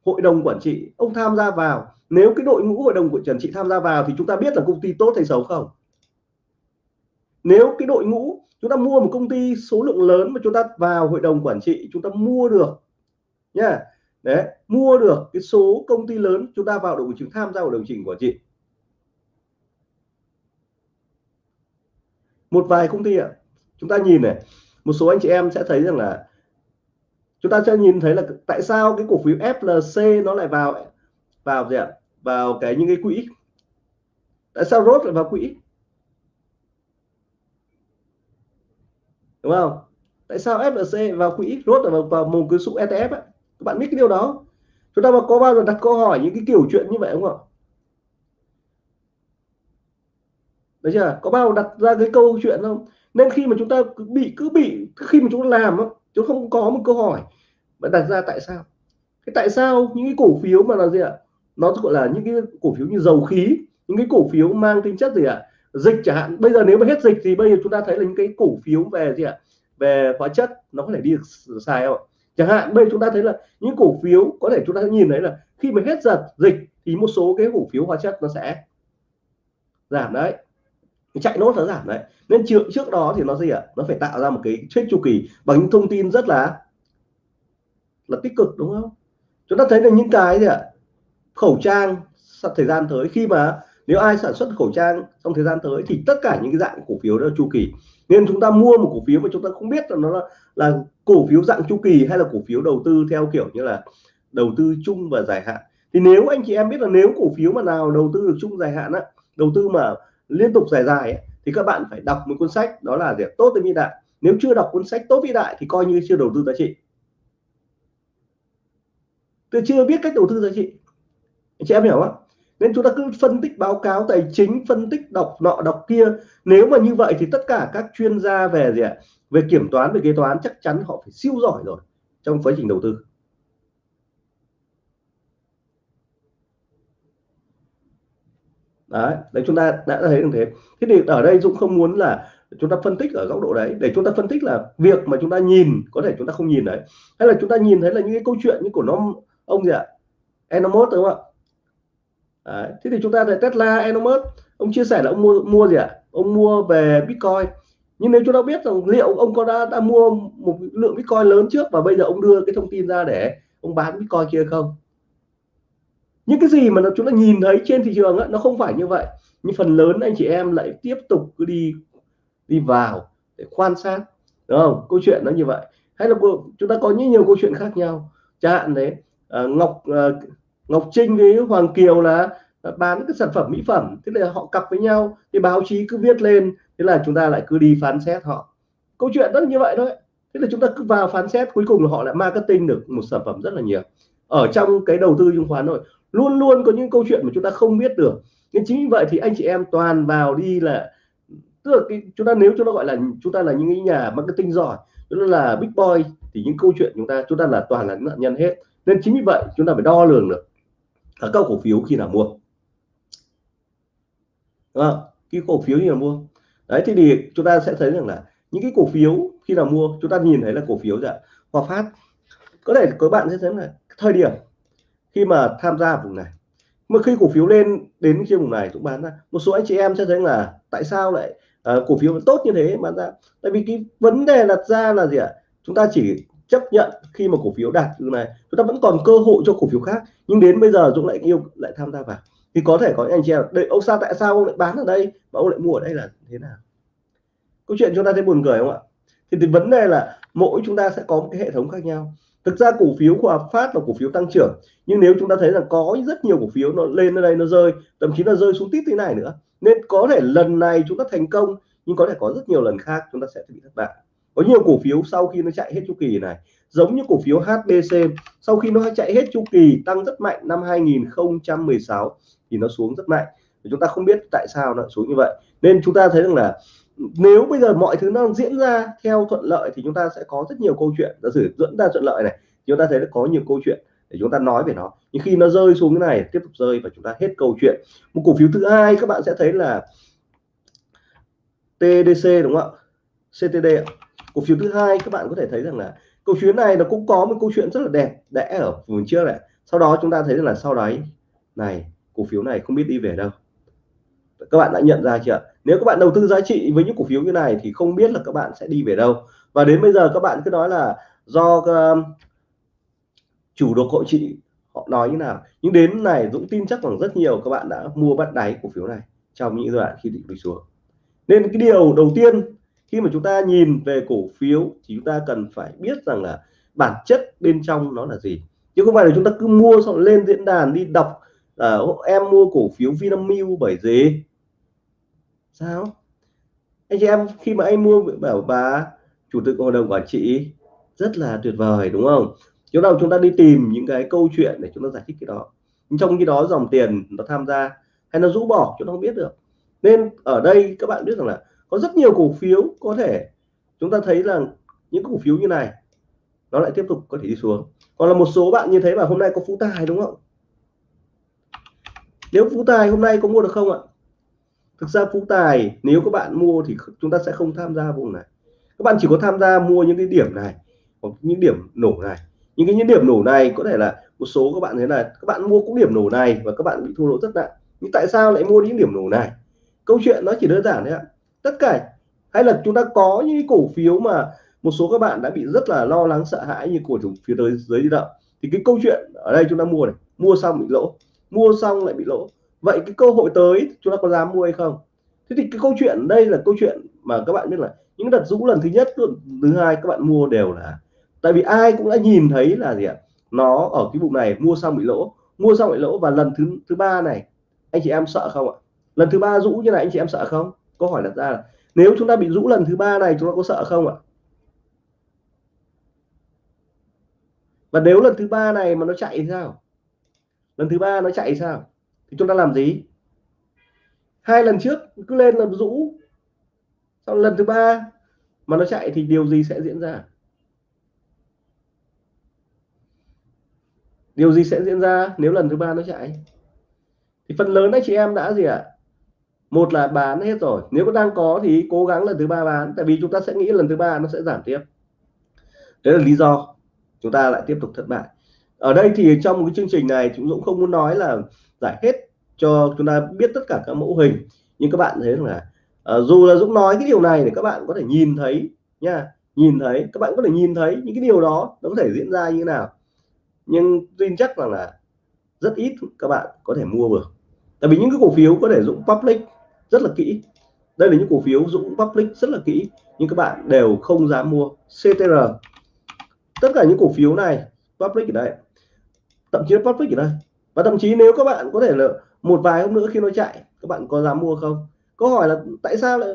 hội đồng quản trị ông tham gia vào, nếu cái đội ngũ hội đồng của quản trị tham gia vào thì chúng ta biết là công ty tốt hay xấu không? Nếu cái đội ngũ chúng ta mua một công ty số lượng lớn mà chúng ta vào hội đồng quản trị, chúng ta mua được nha. Đấy mua được cái số công ty lớn chúng ta vào đồng chứng tham gia vào đồng chỉnh của chị. Một vài công ty ạ. Chúng ta nhìn này một số anh chị em sẽ thấy rằng là chúng ta sẽ nhìn thấy là tại sao cái cổ phiếu FLC nó lại vào vào gì ạ? Vào cái những cái quỹ. Tại sao rốt lại vào quỹ? Đúng không? Tại sao FLC vào quỹ rốt là vào, vào một cái số ETF ấy? Các bạn biết cái điều đó. Chúng ta mà có bao giờ đặt câu hỏi những cái kiểu chuyện như vậy không ạ? Đấy chưa? Có bao giờ đặt ra cái câu chuyện không? Nên khi mà chúng ta cứ bị cứ bị, khi mà chúng ta làm chúng không có một câu hỏi mà đặt ra tại sao. Cái tại sao những cái cổ phiếu mà là gì ạ? Nó gọi là những cái cổ phiếu như dầu khí, những cái cổ phiếu mang tính chất gì ạ? Dịch chẳng hạn. Bây giờ nếu mà hết dịch thì bây giờ chúng ta thấy là những cái cổ phiếu về gì ạ? Về hóa chất, nó có thể đi được xài không ạ? Chẳng hạn bây chúng ta thấy là những cổ phiếu có thể chúng ta nhìn thấy là khi mà hết giật dịch thì một số cái cổ phiếu hóa chất nó sẽ giảm đấy. Chạy nốt nó giảm đấy. Nên trước trước đó thì nó gì ạ? Nó phải tạo ra một cái chết chu kỳ bằng những thông tin rất là là tích cực đúng không? Chúng ta thấy là những cái gì ạ? Khẩu trang thời gian tới khi mà nếu ai sản xuất khẩu trang trong thời gian tới thì tất cả những cái dạng cổ phiếu đó là chu kỳ. Nên chúng ta mua một cổ phiếu mà chúng ta không biết là nó là, là cổ phiếu dạng chu kỳ hay là cổ phiếu đầu tư theo kiểu như là đầu tư chung và dài hạn? Thì nếu anh chị em biết là nếu cổ phiếu mà nào đầu tư được chung dài hạn á đầu tư mà liên tục dài dài ấy, thì các bạn phải đọc một cuốn sách đó là gì tốt tới vĩ đại. Nếu chưa đọc cuốn sách tốt vĩ đại thì coi như chưa đầu tư giá trị. Tôi chưa biết cách đầu tư giá trị. Anh chị em hiểu không nên chúng ta cứ phân tích báo cáo tài chính phân tích đọc nọ đọc kia. Nếu mà như vậy thì tất cả các chuyên gia về gì ạ? Về kiểm toán về kế toán chắc chắn họ phải siêu giỏi rồi trong quá trình đầu tư. Đấy, đấy chúng ta đã thấy được thế. Thế thì ở đây Dũng không muốn là chúng ta phân tích ở góc độ đấy. Để chúng ta phân tích là việc mà chúng ta nhìn có thể chúng ta không nhìn đấy. Hay là chúng ta nhìn thấy là những cái câu chuyện như của nó ông gì ạ? Elon đúng không ạ? Đấy. thế thì chúng ta thấy Tesla Elon Musk ông chia sẻ là ông mua mua gì ạ? Ông mua về Bitcoin. Nhưng nếu chúng ta biết rằng liệu ông có đã đã mua một lượng Bitcoin lớn trước và bây giờ ông đưa cái thông tin ra để ông bán Bitcoin kia không? Những cái gì mà nó chúng ta nhìn thấy trên thị trường ấy, nó không phải như vậy. Nhưng phần lớn anh chị em lại tiếp tục cứ đi đi vào để quan sát đúng không? Câu chuyện nó như vậy. Hay là chúng ta có những nhiều câu chuyện khác nhau. Chẳng hạn đấy à, Ngọc à, Ngọc Trinh với Hoàng Kiều là ờ, bán cái sản phẩm mỹ phẩm thế là họ cặp với nhau thì báo chí cứ viết lên thế là chúng ta lại cứ đi phán xét họ. Câu chuyện rất như vậy thôi. Thế là chúng ta cứ vào phán xét cuối cùng là họ lại marketing được một sản phẩm rất là nhiều. Ở trong cái đầu tư chứng khoán rồi luôn luôn có những câu chuyện mà chúng ta không biết được. Nên chính vì vậy thì anh chị em toàn vào đi là tức là cái, chúng ta nếu chúng ta gọi là chúng ta là những nhà marketing giỏi chúng ta là big boy thì những câu chuyện chúng ta chúng ta là toàn là nạn nhân hết. Nên chính vì vậy chúng ta phải đo lường được ở các cổ phiếu khi nào mua? Đúng không? cái cổ phiếu như nào mua? Đấy thì, thì chúng ta sẽ thấy rằng là những cái cổ phiếu khi nào mua chúng ta nhìn thấy là cổ phiếu dạ Hòa Phát. Có thể các bạn sẽ thấy là thời điểm khi mà tham gia vùng này mà khi cổ phiếu lên đến trên vùng này cũng bán ra. Một số anh chị em sẽ thấy là tại sao lại uh, cổ phiếu tốt như thế bán ra? Tại vì cái vấn đề đặt ra là gì ạ? Chúng ta chỉ chấp nhận khi mà cổ phiếu đạt từ này. Chúng ta vẫn còn cơ hội cho cổ phiếu khác. Nhưng đến bây giờ Dũng lại yêu lại tham gia vào. Thì có thể có anh chị em đây ông sao tại sao ông lại bán ở đây? Mà ông lại mua ở đây là thế nào? Câu chuyện chúng ta thấy buồn cười không ạ? Thì, thì vấn đề là mỗi chúng ta sẽ có một cái hệ thống khác nhau. Thực ra cổ phiếu của Phát là cổ phiếu tăng trưởng. Nhưng nếu chúng ta thấy là có rất nhiều cổ phiếu nó lên ở đây nó rơi thậm chí là rơi xuống tít thế này nữa nên có thể lần này chúng ta thành công nhưng có thể có rất nhiều lần khác chúng ta sẽ bị thất bại có nhiều cổ phiếu sau khi nó chạy hết chu kỳ này, giống như cổ phiếu HBC sau khi nó chạy hết chu kỳ tăng rất mạnh năm 2016 thì nó xuống rất mạnh. Chúng ta không biết tại sao nó xuống như vậy. Nên chúng ta thấy rằng là nếu bây giờ mọi thứ nó diễn ra theo thuận lợi thì chúng ta sẽ có rất nhiều câu chuyện. Giả sử dẫn ra thuận lợi này chúng ta thấy là có nhiều câu chuyện để chúng ta nói về nó. Nhưng khi nó rơi xuống cái này, tiếp tục rơi và chúng ta hết câu chuyện. Một cổ phiếu thứ hai các bạn sẽ thấy là TDC đúng không ạ? CTD cổ phiếu thứ hai, các bạn có thể thấy rằng là cổ phiếu này nó cũng có một câu chuyện rất là đẹp đẽ ở vùng trước này sau đó chúng ta thấy rằng là sau đấy, này, cổ phiếu này không biết đi về đâu. Các bạn đã nhận ra chưa nếu các bạn đầu tư giá trị với những cổ phiếu như này thì không biết là các bạn sẽ đi về đâu. Và đến bây giờ các bạn cứ nói là do um, chủ độc hội trị họ nói như nào. Nhưng đến này Dũng tin chắc rằng rất nhiều các bạn đã mua bắt đáy cổ phiếu này trong những đoạn khi định đi xuống. Nên cái điều đầu tiên khi mà chúng ta nhìn về cổ phiếu thì chúng ta cần phải biết rằng là bản chất bên trong nó là gì. Chứ không phải là chúng ta cứ mua xong lên diễn đàn đi đọc uh, em mua cổ phiếu Vinamilk bởi gì sao? Anh chị em khi mà anh mua bảo bà chủ tịch hội đồng quản trị rất là tuyệt vời đúng không? Chỗ nào chúng ta đi tìm những cái câu chuyện để chúng ta giải thích cái đó. Nhưng trong khi đó dòng tiền nó tham gia hay nó rũ bỏ chúng ta không biết được. Nên ở đây các bạn biết rằng là có rất nhiều cổ phiếu có thể chúng ta thấy là những cổ phiếu như này, nó lại tiếp tục có thể đi xuống. Còn là một số bạn như thế mà hôm nay có phú tài đúng không? Nếu phú tài hôm nay có mua được không ạ? Thực ra phú tài nếu các bạn mua thì chúng ta sẽ không tham gia vùng này. Các bạn chỉ có tham gia mua những cái điểm này, hoặc những điểm nổ này. Những cái, những điểm nổ này có thể là một số các bạn thế là các bạn mua cũng điểm nổ này và các bạn bị thua lỗ rất nặng. Nhưng tại sao lại mua những điểm nổ này? Câu chuyện nó chỉ đơn giản đấy ạ tất cả. Hay là chúng ta có những cổ phiếu mà một số các bạn đã bị rất là lo lắng, sợ hãi như cổ phiếu tới dưới đi động. Thì cái câu chuyện ở đây chúng ta mua này, mua xong bị lỗ, mua xong lại bị lỗ. Vậy cái cơ hội tới chúng ta có dám mua hay không? Thế thì cái câu chuyện, đây là câu chuyện mà các bạn biết là những đợt rũ lần thứ nhất, thứ hai các bạn mua đều là tại vì ai cũng đã nhìn thấy là gì ạ? Nó ở cái vùng này, mua xong bị lỗ, mua xong bị lỗ và lần thứ thứ ba này, anh chị em sợ không ạ? Lần thứ ba rũ như này, anh chị em sợ không? Câu hỏi đặt ra là, nếu chúng ta bị rũ lần thứ ba này, chúng ta có sợ không ạ? Và nếu lần thứ ba này mà nó chạy thì sao? Lần thứ ba nó chạy sao? Thì chúng ta làm gì? Hai lần trước cứ lên làm rũ sau lần thứ ba mà nó chạy thì điều gì sẽ diễn ra? Điều gì sẽ diễn ra nếu lần thứ ba nó chạy? Thì phần lớn anh chị em đã gì ạ? à? Một là bán hết rồi. Nếu có đang có thì cố gắng lần thứ ba bán tại vì chúng ta sẽ nghĩ lần thứ ba nó sẽ giảm tiếp. Đấy là lý do chúng ta lại tiếp tục thất bại. Ở đây thì trong một cái chương trình này chúng Dũng không muốn nói là giải hết cho chúng ta biết tất cả các mẫu hình nhưng các bạn thấy là uh, dù là Dũng nói cái điều này để các bạn có thể nhìn thấy nha nhìn thấy các bạn có thể nhìn thấy những cái điều đó nó có thể diễn ra như thế nào. Nhưng tin chắc rằng là rất ít các bạn có thể mua được tại vì những cái cổ phiếu có thể Dũng public rất là kỹ. Đây là những cổ phiếu Dũng public rất là kỹ. Nhưng các bạn đều không dám mua CTR tất cả những cổ phiếu này, public ở đây. Thậm chí là public ở đây. Và thậm chí nếu các bạn có thể là một vài hôm nữa khi nó chạy, các bạn có dám mua không? Câu hỏi là tại sao lại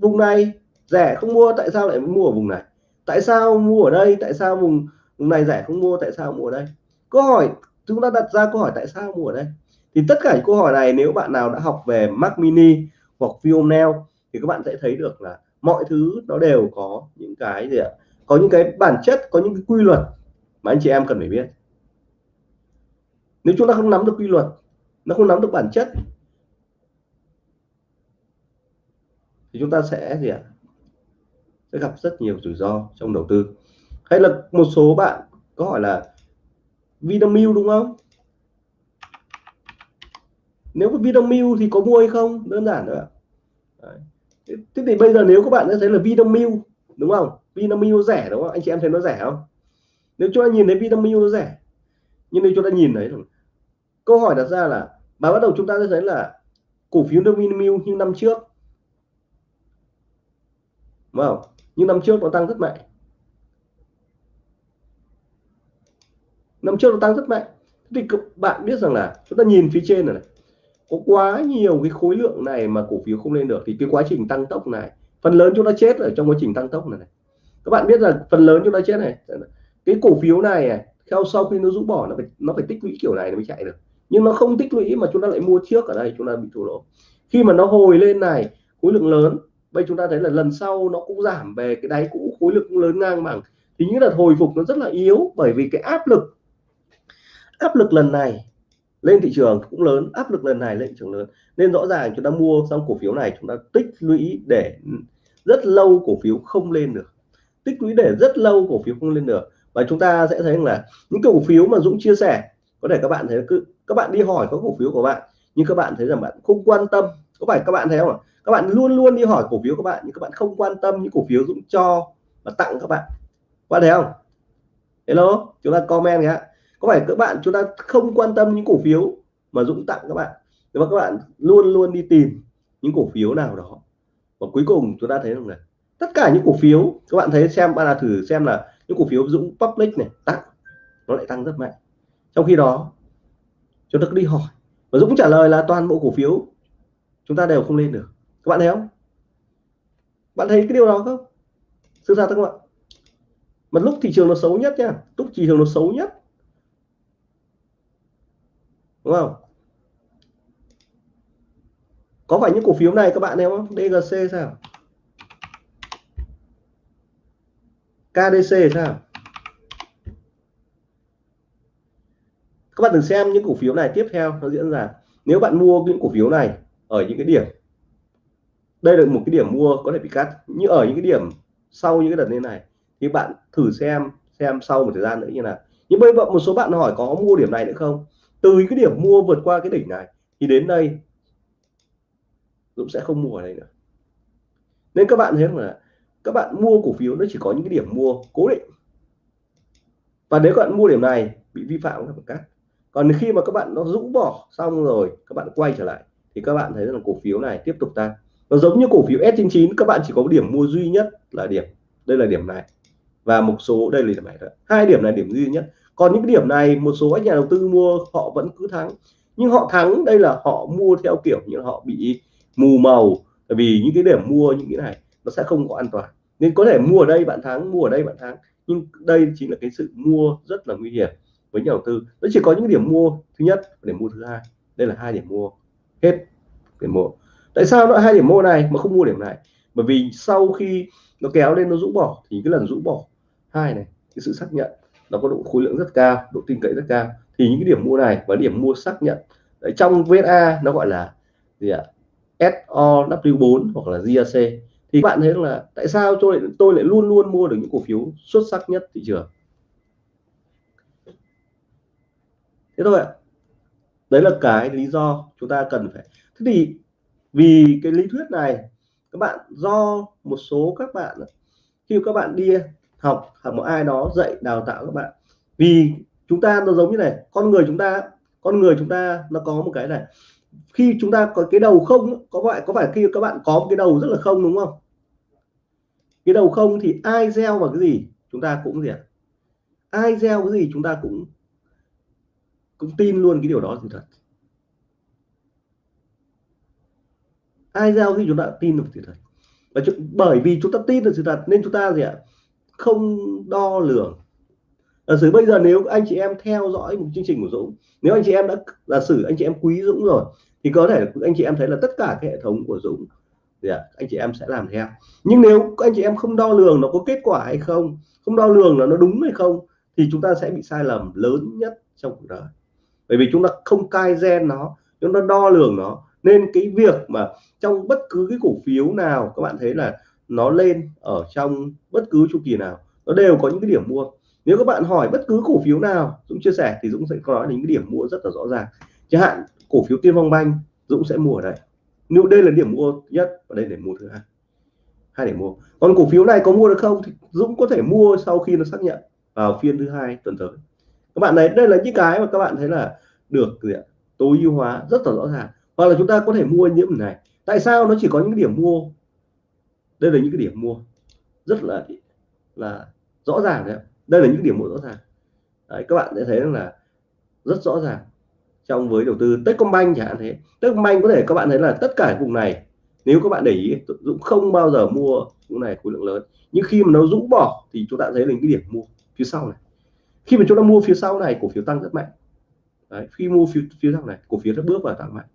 vùng này rẻ không mua, tại sao lại mua ở vùng này? Tại sao mua ở đây, tại sao vùng vùng này rẻ không mua, tại sao mua ở đây? Câu hỏi, chúng ta đặt ra câu hỏi tại sao mua ở đây? Thì tất cả những câu hỏi này nếu bạn nào đã học về Mac Mini hoặc Vionel thì các bạn sẽ thấy được là mọi thứ nó đều có những cái gì ạ? Có những cái bản chất, có những cái quy luật mà anh chị em cần phải biết. Nếu chúng ta không nắm được quy luật, nó không nắm được bản chất, thì chúng ta sẽ gì ạ? Sẽ gặp rất nhiều rủi ro trong đầu tư. Hay là một số bạn có hỏi là Vinamilk đúng không? Nếu có Vinamilk thì có mua hay không? Đơn giản thôi Đấy. thế thì bây giờ nếu các bạn đã thấy là Vinamilk đúng không? Vinamilk rẻ đúng không? Anh chị em thấy nó rẻ không? Nếu chúng ta nhìn thấy Vinamilk nó rẻ nhưng nếu chúng ta nhìn thấy câu hỏi đặt ra là mà bắt đầu chúng ta sẽ thấy là cổ phiếu Vinamilk như năm trước. Đúng không? Nhưng năm trước nó tăng rất mạnh. Năm trước nó tăng rất mạnh. Thì các bạn biết rằng là chúng ta nhìn phía trên này, này có quá nhiều cái khối lượng này mà cổ phiếu không lên được thì cái quá trình tăng tốc này phần lớn chúng nó chết ở trong quá trình tăng tốc này, này. các bạn biết là phần lớn chúng nó chết này. Cái cổ phiếu này à, theo sau khi nó rũ bỏ nó phải nó phải tích lũy kiểu này nó mới chạy được. Nhưng nó không tích lũy mà chúng ta lại mua trước ở đây chúng ta bị thua lỗ. Khi mà nó hồi lên này khối lượng lớn bây chúng ta thấy là lần sau nó cũng giảm về cái đáy cũ khối lượng lớn ngang bằng. Thì những đợt hồi phục nó rất là yếu bởi vì cái áp lực áp lực lần này lên thị trường cũng lớn, áp lực lần này lên thị trường lớn. Nên rõ ràng chúng ta mua xong cổ phiếu này, chúng ta tích lũy để rất lâu cổ phiếu không lên được. Tích lũy để rất lâu cổ phiếu không lên được. Và chúng ta sẽ thấy là những cổ phiếu mà Dũng chia sẻ, có thể các bạn thấy cứ, các bạn đi hỏi có cổ phiếu của bạn, nhưng các bạn thấy rằng bạn không quan tâm. Có phải các bạn thấy không các bạn luôn luôn đi hỏi cổ phiếu các bạn, nhưng các bạn không quan tâm những cổ phiếu Dũng cho và tặng các bạn. Có thấy không? Hello? Chúng ta comment nhé có phải các bạn chúng ta không quan tâm những cổ phiếu mà Dũng tặng các bạn? Nhưng mà các bạn luôn luôn đi tìm những cổ phiếu nào đó, và cuối cùng chúng ta thấy rằng là tất cả những cổ phiếu, các bạn thấy xem, bạn là thử xem là những cổ phiếu Dũng public này tăng nó lại tăng rất mạnh. Trong khi đó, chúng ta cứ đi hỏi, và Dũng trả lời là toàn bộ cổ phiếu chúng ta đều không lên được. Các bạn thấy không? Bạn thấy cái điều đó không? Sự thật các bạn mà lúc thị trường nó xấu nhất nha, lúc thị trường nó xấu nhất đúng không? Có phải những cổ phiếu này các bạn em không? DGC sao? KDC sao? Các bạn đừng xem những cổ phiếu này tiếp theo nó diễn ra. Nếu bạn mua những cổ phiếu này ở những cái điểm, đây là một cái điểm mua có thể bị cắt. Như ở những cái điểm sau những cái đợt lên này, thì bạn thử xem xem sau một thời gian nữa như nào. Nhưng bây giờ một số bạn hỏi có mua điểm này nữa không? Từ cái điểm mua vượt qua cái đỉnh này thì đến đây Dũng sẽ không mua ở đây nữa. Nên các bạn thấy là các bạn mua cổ phiếu nó chỉ có những cái điểm mua cố định. Và nếu các bạn mua điểm này bị vi phạm các bạn cắt. Còn khi mà các bạn nó rũ bỏ xong rồi, các bạn quay trở lại, thì các bạn thấy rằng cổ phiếu này tiếp tục tăng. Nó giống như cổ phiếu S99 các bạn chỉ có điểm mua duy nhất là điểm, đây là điểm này. Và một số, đây là điểm này hai điểm này điểm duy nhất còn những cái điểm này, một số các nhà đầu tư mua, họ vẫn cứ thắng. Nhưng họ thắng, đây là họ mua theo kiểu như họ bị mù màu. Bởi vì những cái điểm mua, những cái này, nó sẽ không có an toàn. Nên có thể mua ở đây bạn thắng, mua ở đây bạn thắng. Nhưng đây chính là cái sự mua rất là nguy hiểm với nhà đầu tư. Nó chỉ có những điểm mua, thứ nhất điểm mua thứ hai. Đây là hai điểm mua. Hết điểm mua. Tại sao nó hai điểm mua này mà không mua điểm này? Bởi vì sau khi nó kéo lên, nó rũ bỏ, thì cái lần rũ bỏ hai này, cái sự xác nhận nó có độ khối lượng rất cao độ tin cậy rất cao. Thì những cái điểm mua này và điểm mua xác nhận Đấy, trong VSA nó gọi là gì ạ? SOW4 hoặc là GAC thì bạn thấy là tại sao tôi lại, tôi lại luôn luôn mua được những cổ phiếu xuất sắc nhất thị trường? Thế thôi ạ. Đấy là cái lý do chúng ta cần phải. Thế thì vì cái lý thuyết này các bạn do một số các bạn khi các bạn đi học hoặc một ai đó dạy, đào tạo các bạn. Vì chúng ta nó giống như này, con người chúng ta, con người chúng ta nó có một cái này. Khi chúng ta có cái đầu không, có phải có phải khi các bạn có một cái đầu rất là không đúng không? Cái đầu không thì ai gieo vào cái gì? Chúng ta cũng gì ạ? Ai gieo cái gì chúng ta cũng cũng tin luôn cái điều đó thì thật. Ai gieo khi chúng ta tin được sự thật. Và bởi vì chúng ta tin được sự thật, nên chúng ta gì ạ? Không đo lường. Giả sử bây giờ nếu anh chị em theo dõi một chương trình của Dũng nếu anh chị em đã giả sử anh chị em quý Dũng rồi thì có thể anh chị em thấy là tất cả cái hệ thống của Dũng thì à, anh chị em sẽ làm theo. Nhưng nếu anh chị em không đo lường nó có kết quả hay không không đo lường là nó đúng hay không thì chúng ta sẽ bị sai lầm lớn nhất trong cuộc đời. Bởi vì chúng ta không cai gen nó chúng ta đo lường nó. Nên cái việc mà trong bất cứ cái cổ phiếu nào các bạn thấy là nó lên ở trong bất cứ chu kỳ nào. Nó đều có những cái điểm mua. Nếu các bạn hỏi bất cứ cổ phiếu nào, Dũng chia sẻ thì Dũng sẽ có nói đến những cái điểm mua rất là rõ ràng. Chẳng hạn, cổ phiếu Tiên Phong Banh, Dũng sẽ mua ở đây. Nếu đây là điểm mua nhất và đây là điểm mua thứ hai. Hai điểm mua. Còn cổ phiếu này có mua được không thì Dũng có thể mua sau khi nó xác nhận vào phiên thứ hai tuần tới. Các bạn thấy, đây là những cái mà các bạn thấy là được gì ạ? Tối ưu hóa rất là rõ ràng. Hoặc là chúng ta có thể mua những này. Tại sao nó chỉ có những điểm mua đây là những cái điểm mua rất là là rõ ràng đấy đây là những điểm mua rõ ràng. Đấy, các bạn sẽ thấy là rất rõ ràng trong với đầu tư Techcombank chẳng hạn thế. Techcombank có thể các bạn thấy là tất cả vùng này nếu các bạn để ý Dũng không bao giờ mua vùng này khối lượng lớn. Nhưng khi mà nó rũ bỏ thì chúng ta thấy là những cái điểm mua phía sau này. Khi mà chúng ta mua phía sau này cổ phiếu tăng rất mạnh. Đấy, khi mua phía, phía sau này cổ phiếu nó bước vào tăng mạnh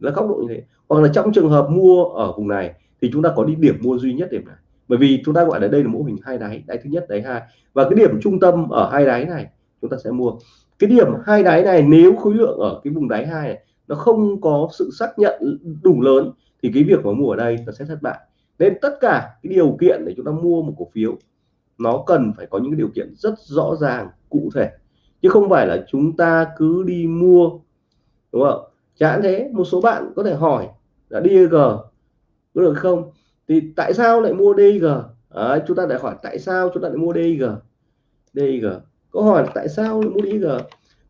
là góc độ như thế. Hoặc là trong trường hợp mua ở vùng này, thì chúng ta có đi điểm mua duy nhất điểm này bởi vì chúng ta gọi là đây là mô hình hai đáy đáy thứ nhất, đáy hai. Và cái điểm trung tâm ở hai đáy này, chúng ta sẽ mua. Cái điểm hai đáy này, nếu khối lượng ở cái vùng đáy hai này nó không có sự xác nhận đủ lớn, thì cái việc mà mua ở đây nó sẽ thất bại. Nên tất cả cái điều kiện để chúng ta mua một cổ phiếu, nó cần phải có những điều kiện rất rõ ràng, cụ thể. Chứ không phải là chúng ta cứ đi mua, đúng không? Chẳng thế một số bạn có thể hỏi là DG có được không thì tại sao lại mua DG à, chúng ta lại hỏi tại sao chúng ta lại mua DG DG câu hỏi là tại sao lại mua DG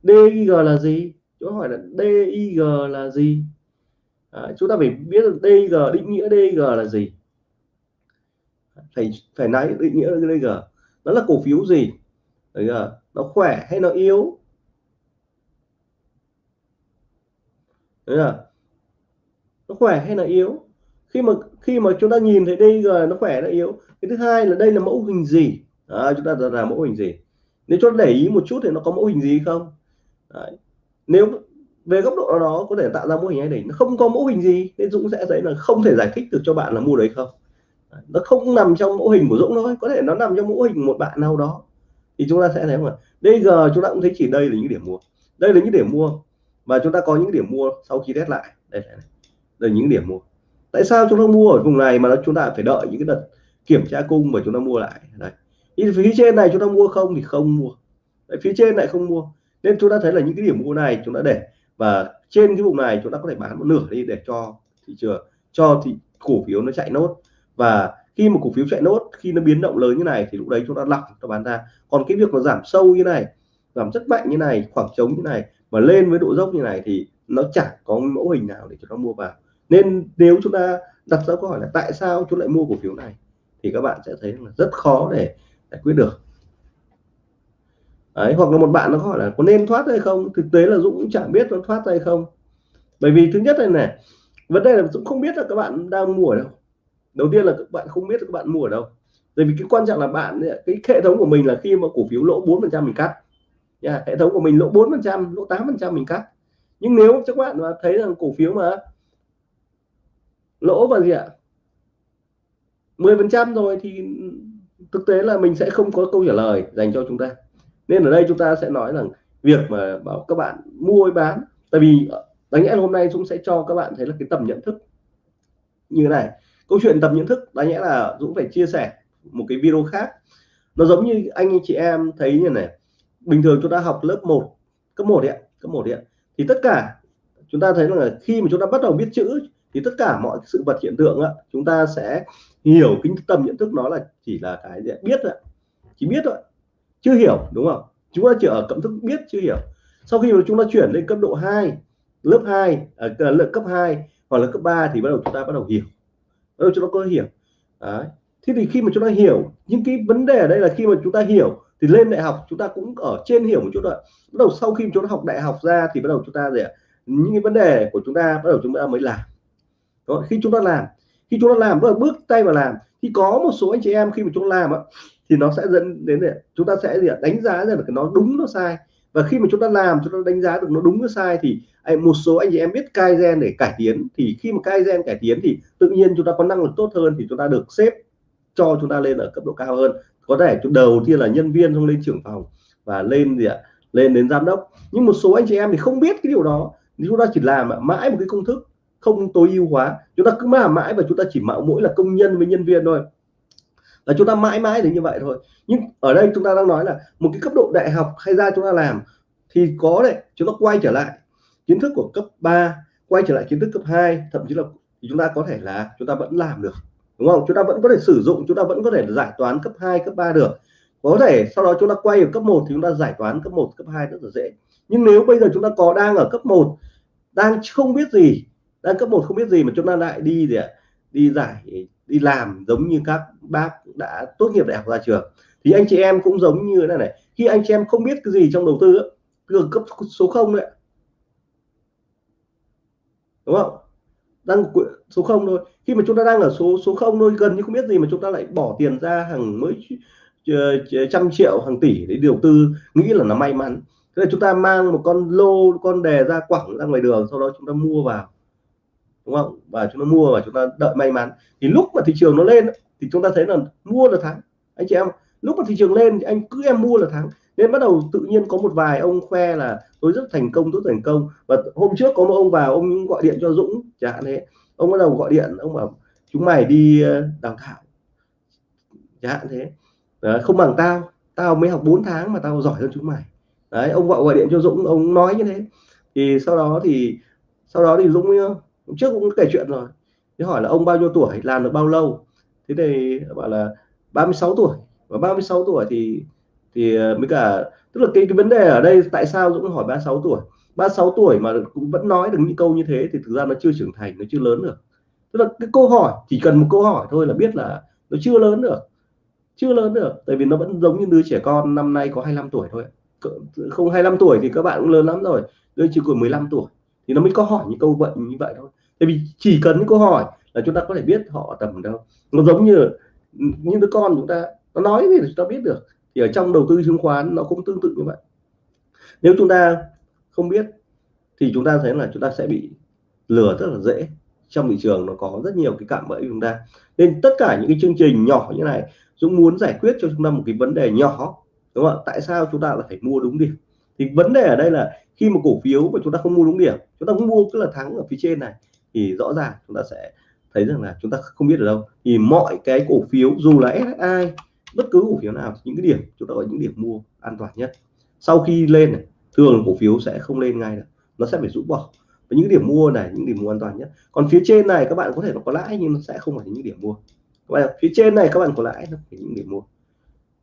DG là gì chúng hỏi là DIG là gì à, chúng ta phải biết được DG định nghĩa DG là gì phải phải nói định nghĩa DG nó là cổ phiếu gì Đấy nó khỏe hay nó yếu Đấy là nó khỏe hay là yếu? Khi mà khi mà chúng ta nhìn thấy đây rồi nó khỏe nó yếu? Cái thứ hai là đây là mẫu hình gì? À, chúng ta là mẫu hình gì? Nếu cho để ý một chút thì nó có mẫu hình gì không? Đấy. nếu về góc độ đó có thể tạo ra mẫu hình hay đỉnh nó không có mẫu hình gì nên Dũng sẽ thấy là không thể giải thích được cho bạn là mua đấy không. Đấy. nó không nằm trong mẫu hình của Dũng thôi có thể nó nằm trong mẫu hình một bạn nào đó. Thì chúng ta sẽ thấy mà bây giờ chúng ta cũng thấy chỉ đây là những điểm mua. Đây là những điểm mua và chúng ta có những điểm mua sau khi test lại đây là, đây những điểm mua tại sao chúng ta mua ở vùng này mà chúng ta phải đợi những cái đợt kiểm tra cung mà chúng ta mua lại đây thì phía trên này chúng ta mua không thì không mua Đấy, phía trên lại không mua nên chúng ta thấy là những cái điểm mua này chúng ta để và trên cái vùng này chúng ta có thể bán một nửa đi để cho thị trường cho thì cổ phiếu nó chạy nốt và khi một cổ phiếu chạy nốt khi nó biến động lớn như này thì lúc đấy chúng ta lọc chúng ta bán ra còn cái việc mà giảm sâu như này giảm rất mạnh như này khoảng trống như này và lên với độ dốc như này thì nó chẳng có mẫu hình nào để chúng ta mua vào. Nên nếu chúng ta đặt ra câu hỏi là tại sao chúng lại mua cổ phiếu này thì các bạn sẽ thấy là rất khó để giải quyết được. Đấy, hoặc là một bạn nó hỏi là có nên thoát hay không? Thực tế là Dũng cũng chẳng biết nó thoát hay không. Bởi vì thứ nhất này này vấn đề là Dũng không biết là các bạn đang mua ở đâu. Đầu tiên là các bạn không biết là các bạn mua ở đâu. Bởi vì cái quan trọng là bạn cái hệ thống của mình là khi mà cổ phiếu lỗ 4 phần trăm mình cắt yeah, hệ thống của mình lỗ 4 phần trăm lỗ 8 phần trăm mình cắt. Nhưng nếu các bạn mà thấy rằng cổ phiếu mà lỗ và gì ạ? 10 phần trăm rồi thì thực tế là mình sẽ không có câu trả lời dành cho chúng ta. Nên ở đây chúng ta sẽ nói rằng việc mà bảo các bạn mua hay bán tại vì đáng nhẽ hôm nay Dũng sẽ cho các bạn thấy là cái tầm nhận thức như thế này. Câu chuyện tầm nhận thức đáng nhẽ là Dũng phải chia sẻ một cái video khác. Nó giống như anh chị em thấy như này bình thường chúng ta học lớp 1 cấp 1 đấy cấp 1 đấy thì tất cả chúng ta thấy là khi mà chúng ta bắt đầu biết chữ thì tất cả mọi sự vật hiện tượng á, chúng ta sẽ hiểu cái tầm nhận thức nó là chỉ là cái gì biết thôi chỉ biết thôi chưa hiểu đúng không? Chúng ta chỉ ở cẩm thức biết chưa hiểu. Sau khi mà chúng ta chuyển lên cấp độ 2 lớp 2 ở à, à, lớp cấp 2 hoặc là cấp 3 thì bắt đầu chúng ta bắt đầu hiểu. Bắt đầu chúng ta có hiểu. Đấy. thế thì khi mà chúng ta hiểu những cái vấn đề ở đây là khi mà chúng ta hiểu thì lên đại học chúng ta cũng ở trên hiểu một chút rồi bắt đầu sau khi chúng ta học đại học ra thì bắt đầu chúng ta gì ạ những cái vấn đề của chúng ta bắt đầu chúng ta mới làm đó, khi chúng ta làm khi chúng ta làm bước bước tay vào làm thì có một số anh chị em khi mà chúng ta làm á thì nó sẽ dẫn đến để chúng ta sẽ gì đánh giá ra được nó đúng nó sai và khi mà chúng ta làm chúng ta đánh giá được nó đúng nó sai thì một số anh chị em biết cai gen để cải tiến thì khi mà cai gen cải tiến thì tự nhiên chúng ta có năng lực tốt hơn thì chúng ta được xếp cho chúng ta lên ở cấp độ cao hơn có thể đầu tiên là nhân viên xong lên trưởng phòng và lên gì ạ? Lên đến giám đốc. Nhưng một số anh chị em thì không biết cái điều đó. Chúng ta chỉ làm mãi một cái công thức không tối ưu hóa. Chúng ta cứ mãi mãi và chúng ta chỉ mạo mỗi là công nhân với nhân viên thôi. Là chúng ta mãi mãi đến như vậy thôi. Nhưng ở đây chúng ta đang nói là một cái cấp độ đại học hay ra chúng ta làm thì có đấy, chúng ta quay trở lại kiến thức của cấp 3 quay trở lại kiến thức cấp 2 thậm chí là chúng ta có thể là chúng ta vẫn làm được đúng không? Chúng ta vẫn có thể sử dụng, chúng ta vẫn có thể giải toán cấp 2 cấp 3 được. Có thể sau đó chúng ta quay ở cấp 1 thì chúng ta giải toán cấp 1 cấp 2 rất là dễ. Nhưng nếu bây giờ chúng ta có đang ở cấp 1 đang không biết gì, đang cấp 1 không biết gì mà chúng ta lại đi gì ạ? Đi giải, đi làm giống như các bác đã tốt nghiệp đại học ra trường. Thì anh chị em cũng giống như thế này này. Khi anh chị em không biết cái gì trong đầu tư từ cấp số 0 đấy đúng không? Đang số 0 thôi. Khi mà chúng ta đang ở số số 0 thôi, gần như không biết gì mà chúng ta lại bỏ tiền ra hàng mấy ờ, ờ, trăm triệu, hàng tỷ để đầu tư, nghĩ là nó may mắn. Thế là chúng ta mang một con lô, con đề ra quẳng ra ngoài đường, sau đó chúng ta mua vào, đúng không? Và chúng ta mua và chúng ta đợi may mắn. Thì lúc mà thị trường nó lên, thì chúng ta thấy là mua là thắng. Anh chị em lúc mà thị trường lên thì anh cứ em mua là thắng nên bắt đầu tự nhiên có một vài ông khoe là tôi rất thành công tôi thành công. Và hôm trước có một ông vào ông gọi điện cho Dũng chẳng hạn thế. Ông bắt đầu gọi điện ông bảo chúng mày đi ờ, đào tạo chẳng hạn thế. Đấy, không bằng tao tao mới học 4 tháng mà tao giỏi hơn chúng mày. Đấy ông gọi gọi điện cho Dũng ông nói như thế. Thì sau đó thì sau đó thì Dũng ờ, trước cũng kể chuyện rồi. Thì hỏi là ông bao nhiêu tuổi làm được bao lâu? Thế thì bảo là 36 tuổi. Và 36 tuổi thì thì ờ, mới cả tức là cái, cái vấn đề ở đây tại sao Dũng hỏi 36 tuổi? 36 tuổi mà cũng vẫn nói được những câu như thế thì thực ra nó chưa trưởng thành nó chưa lớn được. Tức là cái câu hỏi chỉ cần một câu hỏi thôi là biết là nó chưa lớn được chưa lớn được. Tại vì nó vẫn giống như đứa trẻ con năm nay có 25 tuổi thôi. Không 25 tuổi thì các bạn cũng lớn lắm rồi đứa chỉ còn 15 tuổi thì nó mới có hỏi những câu vậy như vậy thôi. Tại vì chỉ cần những câu hỏi là chúng ta có thể biết họ tầm đâu. Nó giống như những đứa con chúng ta nó nói thì chúng ta biết được thì ở trong đầu tư chứng khoán nó cũng tương tự như vậy. Nếu chúng ta không biết, thì chúng ta thấy là chúng ta sẽ bị lừa rất là dễ. Trong thị trường nó có rất nhiều cái cạm bẫy chúng ta. Nên tất cả những cái chương trình nhỏ như này, Dũng muốn giải quyết cho chúng ta một cái vấn đề nhỏ, đúng không ạ? Tại sao chúng ta lại phải mua đúng điểm? Thì vấn đề ở đây là khi mà cổ phiếu mà chúng ta không mua đúng điểm, chúng ta không mua cứ là thắng ở phía trên này, thì rõ ràng chúng ta sẽ thấy rằng là chúng ta không biết ở đâu. Thì mọi cái cổ phiếu dù là SSI bất cứ cổ phiếu nào, những cái điểm, chúng ta gọi những điểm mua an toàn nhất. Sau khi lên này, thường cổ phiếu sẽ không lên ngay được. Nó sẽ phải rũ bỏ. Và những điểm mua này, những điểm mua an toàn nhất. Còn phía trên này, các bạn có thể nó có lãi nhưng nó sẽ không phải những điểm mua. Các phía trên này các bạn có lãi, nó phải những điểm mua.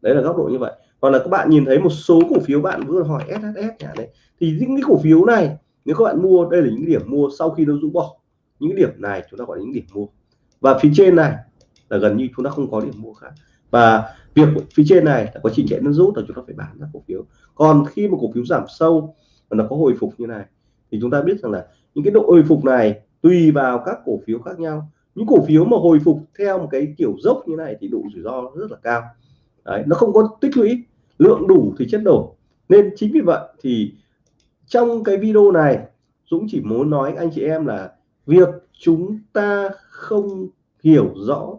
Đấy là góc độ như vậy. Còn là các bạn nhìn thấy một số cổ phiếu bạn vừa hỏi SSS nhà đấy, thì những cái cổ phiếu này, nếu các bạn mua, đây là những điểm mua sau khi nó rũ bỏ. Những điểm này chúng ta gọi là những điểm mua. Và phía trên này là gần như chúng ta không có điểm mua khác và việc phía trên này là có trình chạy nước rút là chúng ta phải bán ra cổ phiếu. Còn khi mà cổ phiếu giảm sâu và nó có hồi phục như này thì chúng ta biết rằng là những cái độ hồi phục này tùy vào các cổ phiếu khác nhau. Những cổ phiếu mà hồi phục theo một cái kiểu dốc như này thì độ rủi ro rất là cao. Đấy, nó không có tích lũy lượng đủ thì chất đổ. Nên chính vì vậy thì trong cái video này Dũng chỉ muốn nói anh chị em là việc chúng ta không hiểu rõ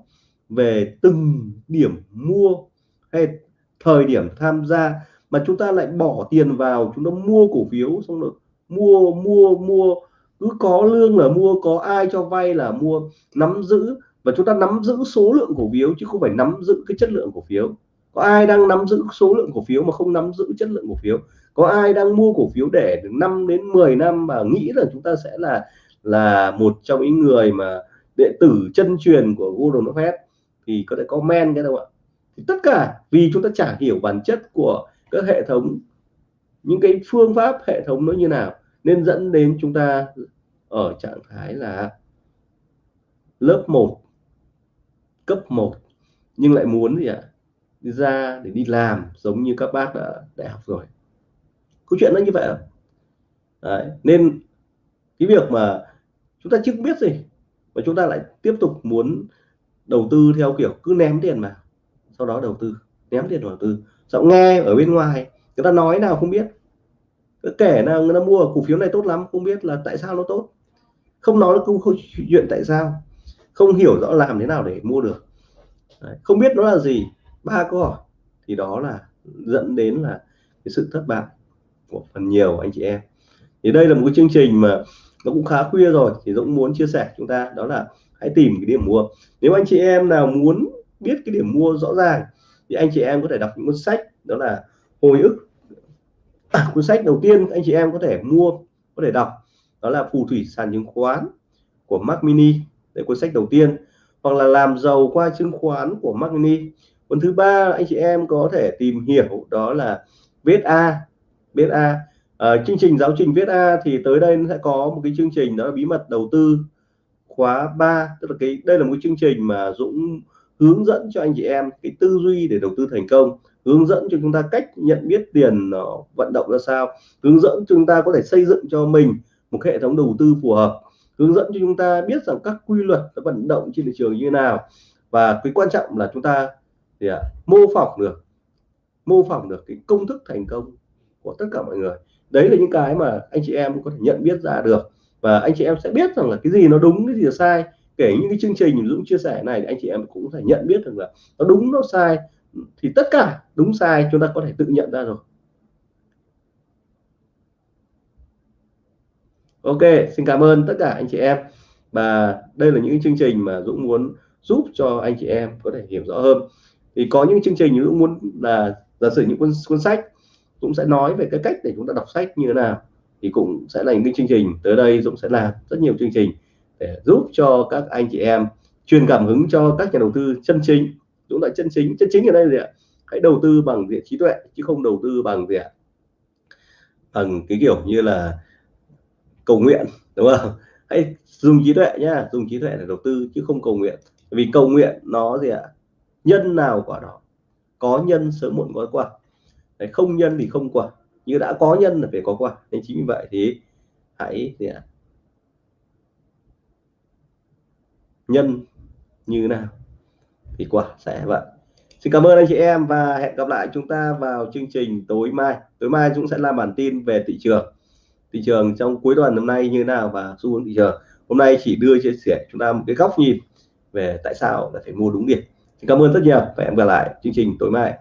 về từng điểm mua hay thời điểm tham gia mà chúng ta lại bỏ tiền vào, chúng ta mua cổ phiếu, xong rồi mua mua mua. Cứ có lương là mua, có ai cho vay là mua. Nắm giữ và chúng ta nắm giữ số lượng cổ phiếu chứ không phải nắm giữ cái chất lượng cổ phiếu. Có ai đang nắm giữ số lượng cổ phiếu mà không nắm giữ chất lượng cổ phiếu? Có ai đang mua cổ phiếu để 5 đến 10 năm mà nghĩ là chúng ta sẽ là là một trong những người mà đệ tử chân truyền của Gordon Buffett thì có thể comment cái đâu ạ. Thì tất cả vì chúng ta chả hiểu bản chất của các hệ thống, những cái phương pháp hệ thống nó như nào, nên dẫn đến chúng ta ở trạng thái là lớp 1 cấp 1 nhưng lại muốn gì ạ? Đi ra để đi làm, giống như các bác đã đại học rồi. Câu chuyện nó như vậy Đấy. nên cái việc mà chúng ta chưa biết gì, mà chúng ta lại tiếp tục muốn đầu tư theo kiểu cứ ném tiền vào sau đó đầu tư ném tiền đầu tư. Sau nghe ở bên ngoài người ta nói nào không biết. Kể nào người ta mua cổ phiếu này tốt lắm không biết là tại sao nó tốt. Không nói không, không chuyện tại sao. Không hiểu rõ làm thế nào để mua được. Đấy. không biết nó là gì ba câu hỏi. Thì đó là dẫn đến là cái sự thất bại của phần nhiều anh chị em. Thì đây là một cái chương trình mà nó cũng khá khuya rồi thì Dũng muốn chia sẻ chúng ta đó là hãy tìm cái điểm mua. Nếu anh chị em nào muốn biết cái điểm mua rõ ràng thì anh chị em có thể đọc những cuốn sách đó là hồi ức. À, cuốn sách đầu tiên anh chị em có thể mua có thể đọc đó là phù thủy sàn chứng khoán của Mark Mini. Đây cuốn sách đầu tiên. Hoặc là làm giàu qua chứng khoán của Mark Mini. Cuốn thứ ba anh chị em có thể tìm hiểu đó là viết A. Viết A. À, chương trình giáo trình viết A thì tới đây sẽ có một cái chương trình đó là bí mật đầu tư khóa 3 tức là cái đây là một chương trình mà Dũng hướng dẫn cho anh chị em cái tư duy để đầu tư thành công hướng dẫn cho chúng ta cách nhận biết tiền nó vận động ra sao hướng dẫn chúng ta có thể xây dựng cho mình một hệ thống đầu tư phù hợp hướng dẫn cho chúng ta biết rằng các quy luật vận động trên thị trường như thế nào. Và cái quan trọng là chúng ta thì à, mô phỏng được mô phỏng được cái công thức thành công của tất cả mọi người. Đấy là những cái mà anh chị em có thể nhận biết ra được và anh chị em sẽ biết rằng là cái gì nó đúng cái gì là sai. Kể những cái chương trình Dũng chia sẻ này thì anh chị em cũng thể nhận biết được là nó đúng nó sai. Thì tất cả đúng sai chúng ta có thể tự nhận ra rồi. Ok xin cảm ơn tất cả anh chị em. Và đây là những chương trình mà Dũng muốn giúp cho anh chị em có thể hiểu rõ hơn. Thì có những chương trình Dũng muốn là giả sử những cuốn cuốn sách Dũng sẽ nói về cái cách để chúng ta đọc sách như thế nào thì cũng sẽ là những chương trình tới đây Dũng sẽ làm rất nhiều chương trình để giúp cho các anh chị em truyền cảm hứng cho các nhà đầu tư chân chính. Dũng là chân chính chân chính ở đây gì ạ? Hãy đầu tư bằng diện trí tuệ chứ không đầu tư bằng gì ạ? Bằng cái kiểu như là cầu nguyện đúng không? Hãy dùng trí tuệ nhá dùng trí tuệ để đầu tư chứ không cầu nguyện. Vì cầu nguyện nó gì ạ? Nhân nào quả đó có nhân sớm muộn có quả Đấy, không nhân thì không quả như đã có nhân là phải có quả nên chính vì vậy thì hãy gì ạ nhân như nào thì quả sẽ vậy Xin cảm ơn anh chị em và hẹn gặp lại chúng ta vào chương trình tối mai. Tối mai chúng sẽ làm bản tin về thị trường. Thị trường trong cuối tuần hôm nay như thế nào và xu hướng thị trường. Hôm nay chỉ đưa chia sẻ chúng ta một cái góc nhìn về tại sao là phải mua đúng điểm. Xin cảm ơn rất nhiều và hẹn gặp lại chương trình tối mai.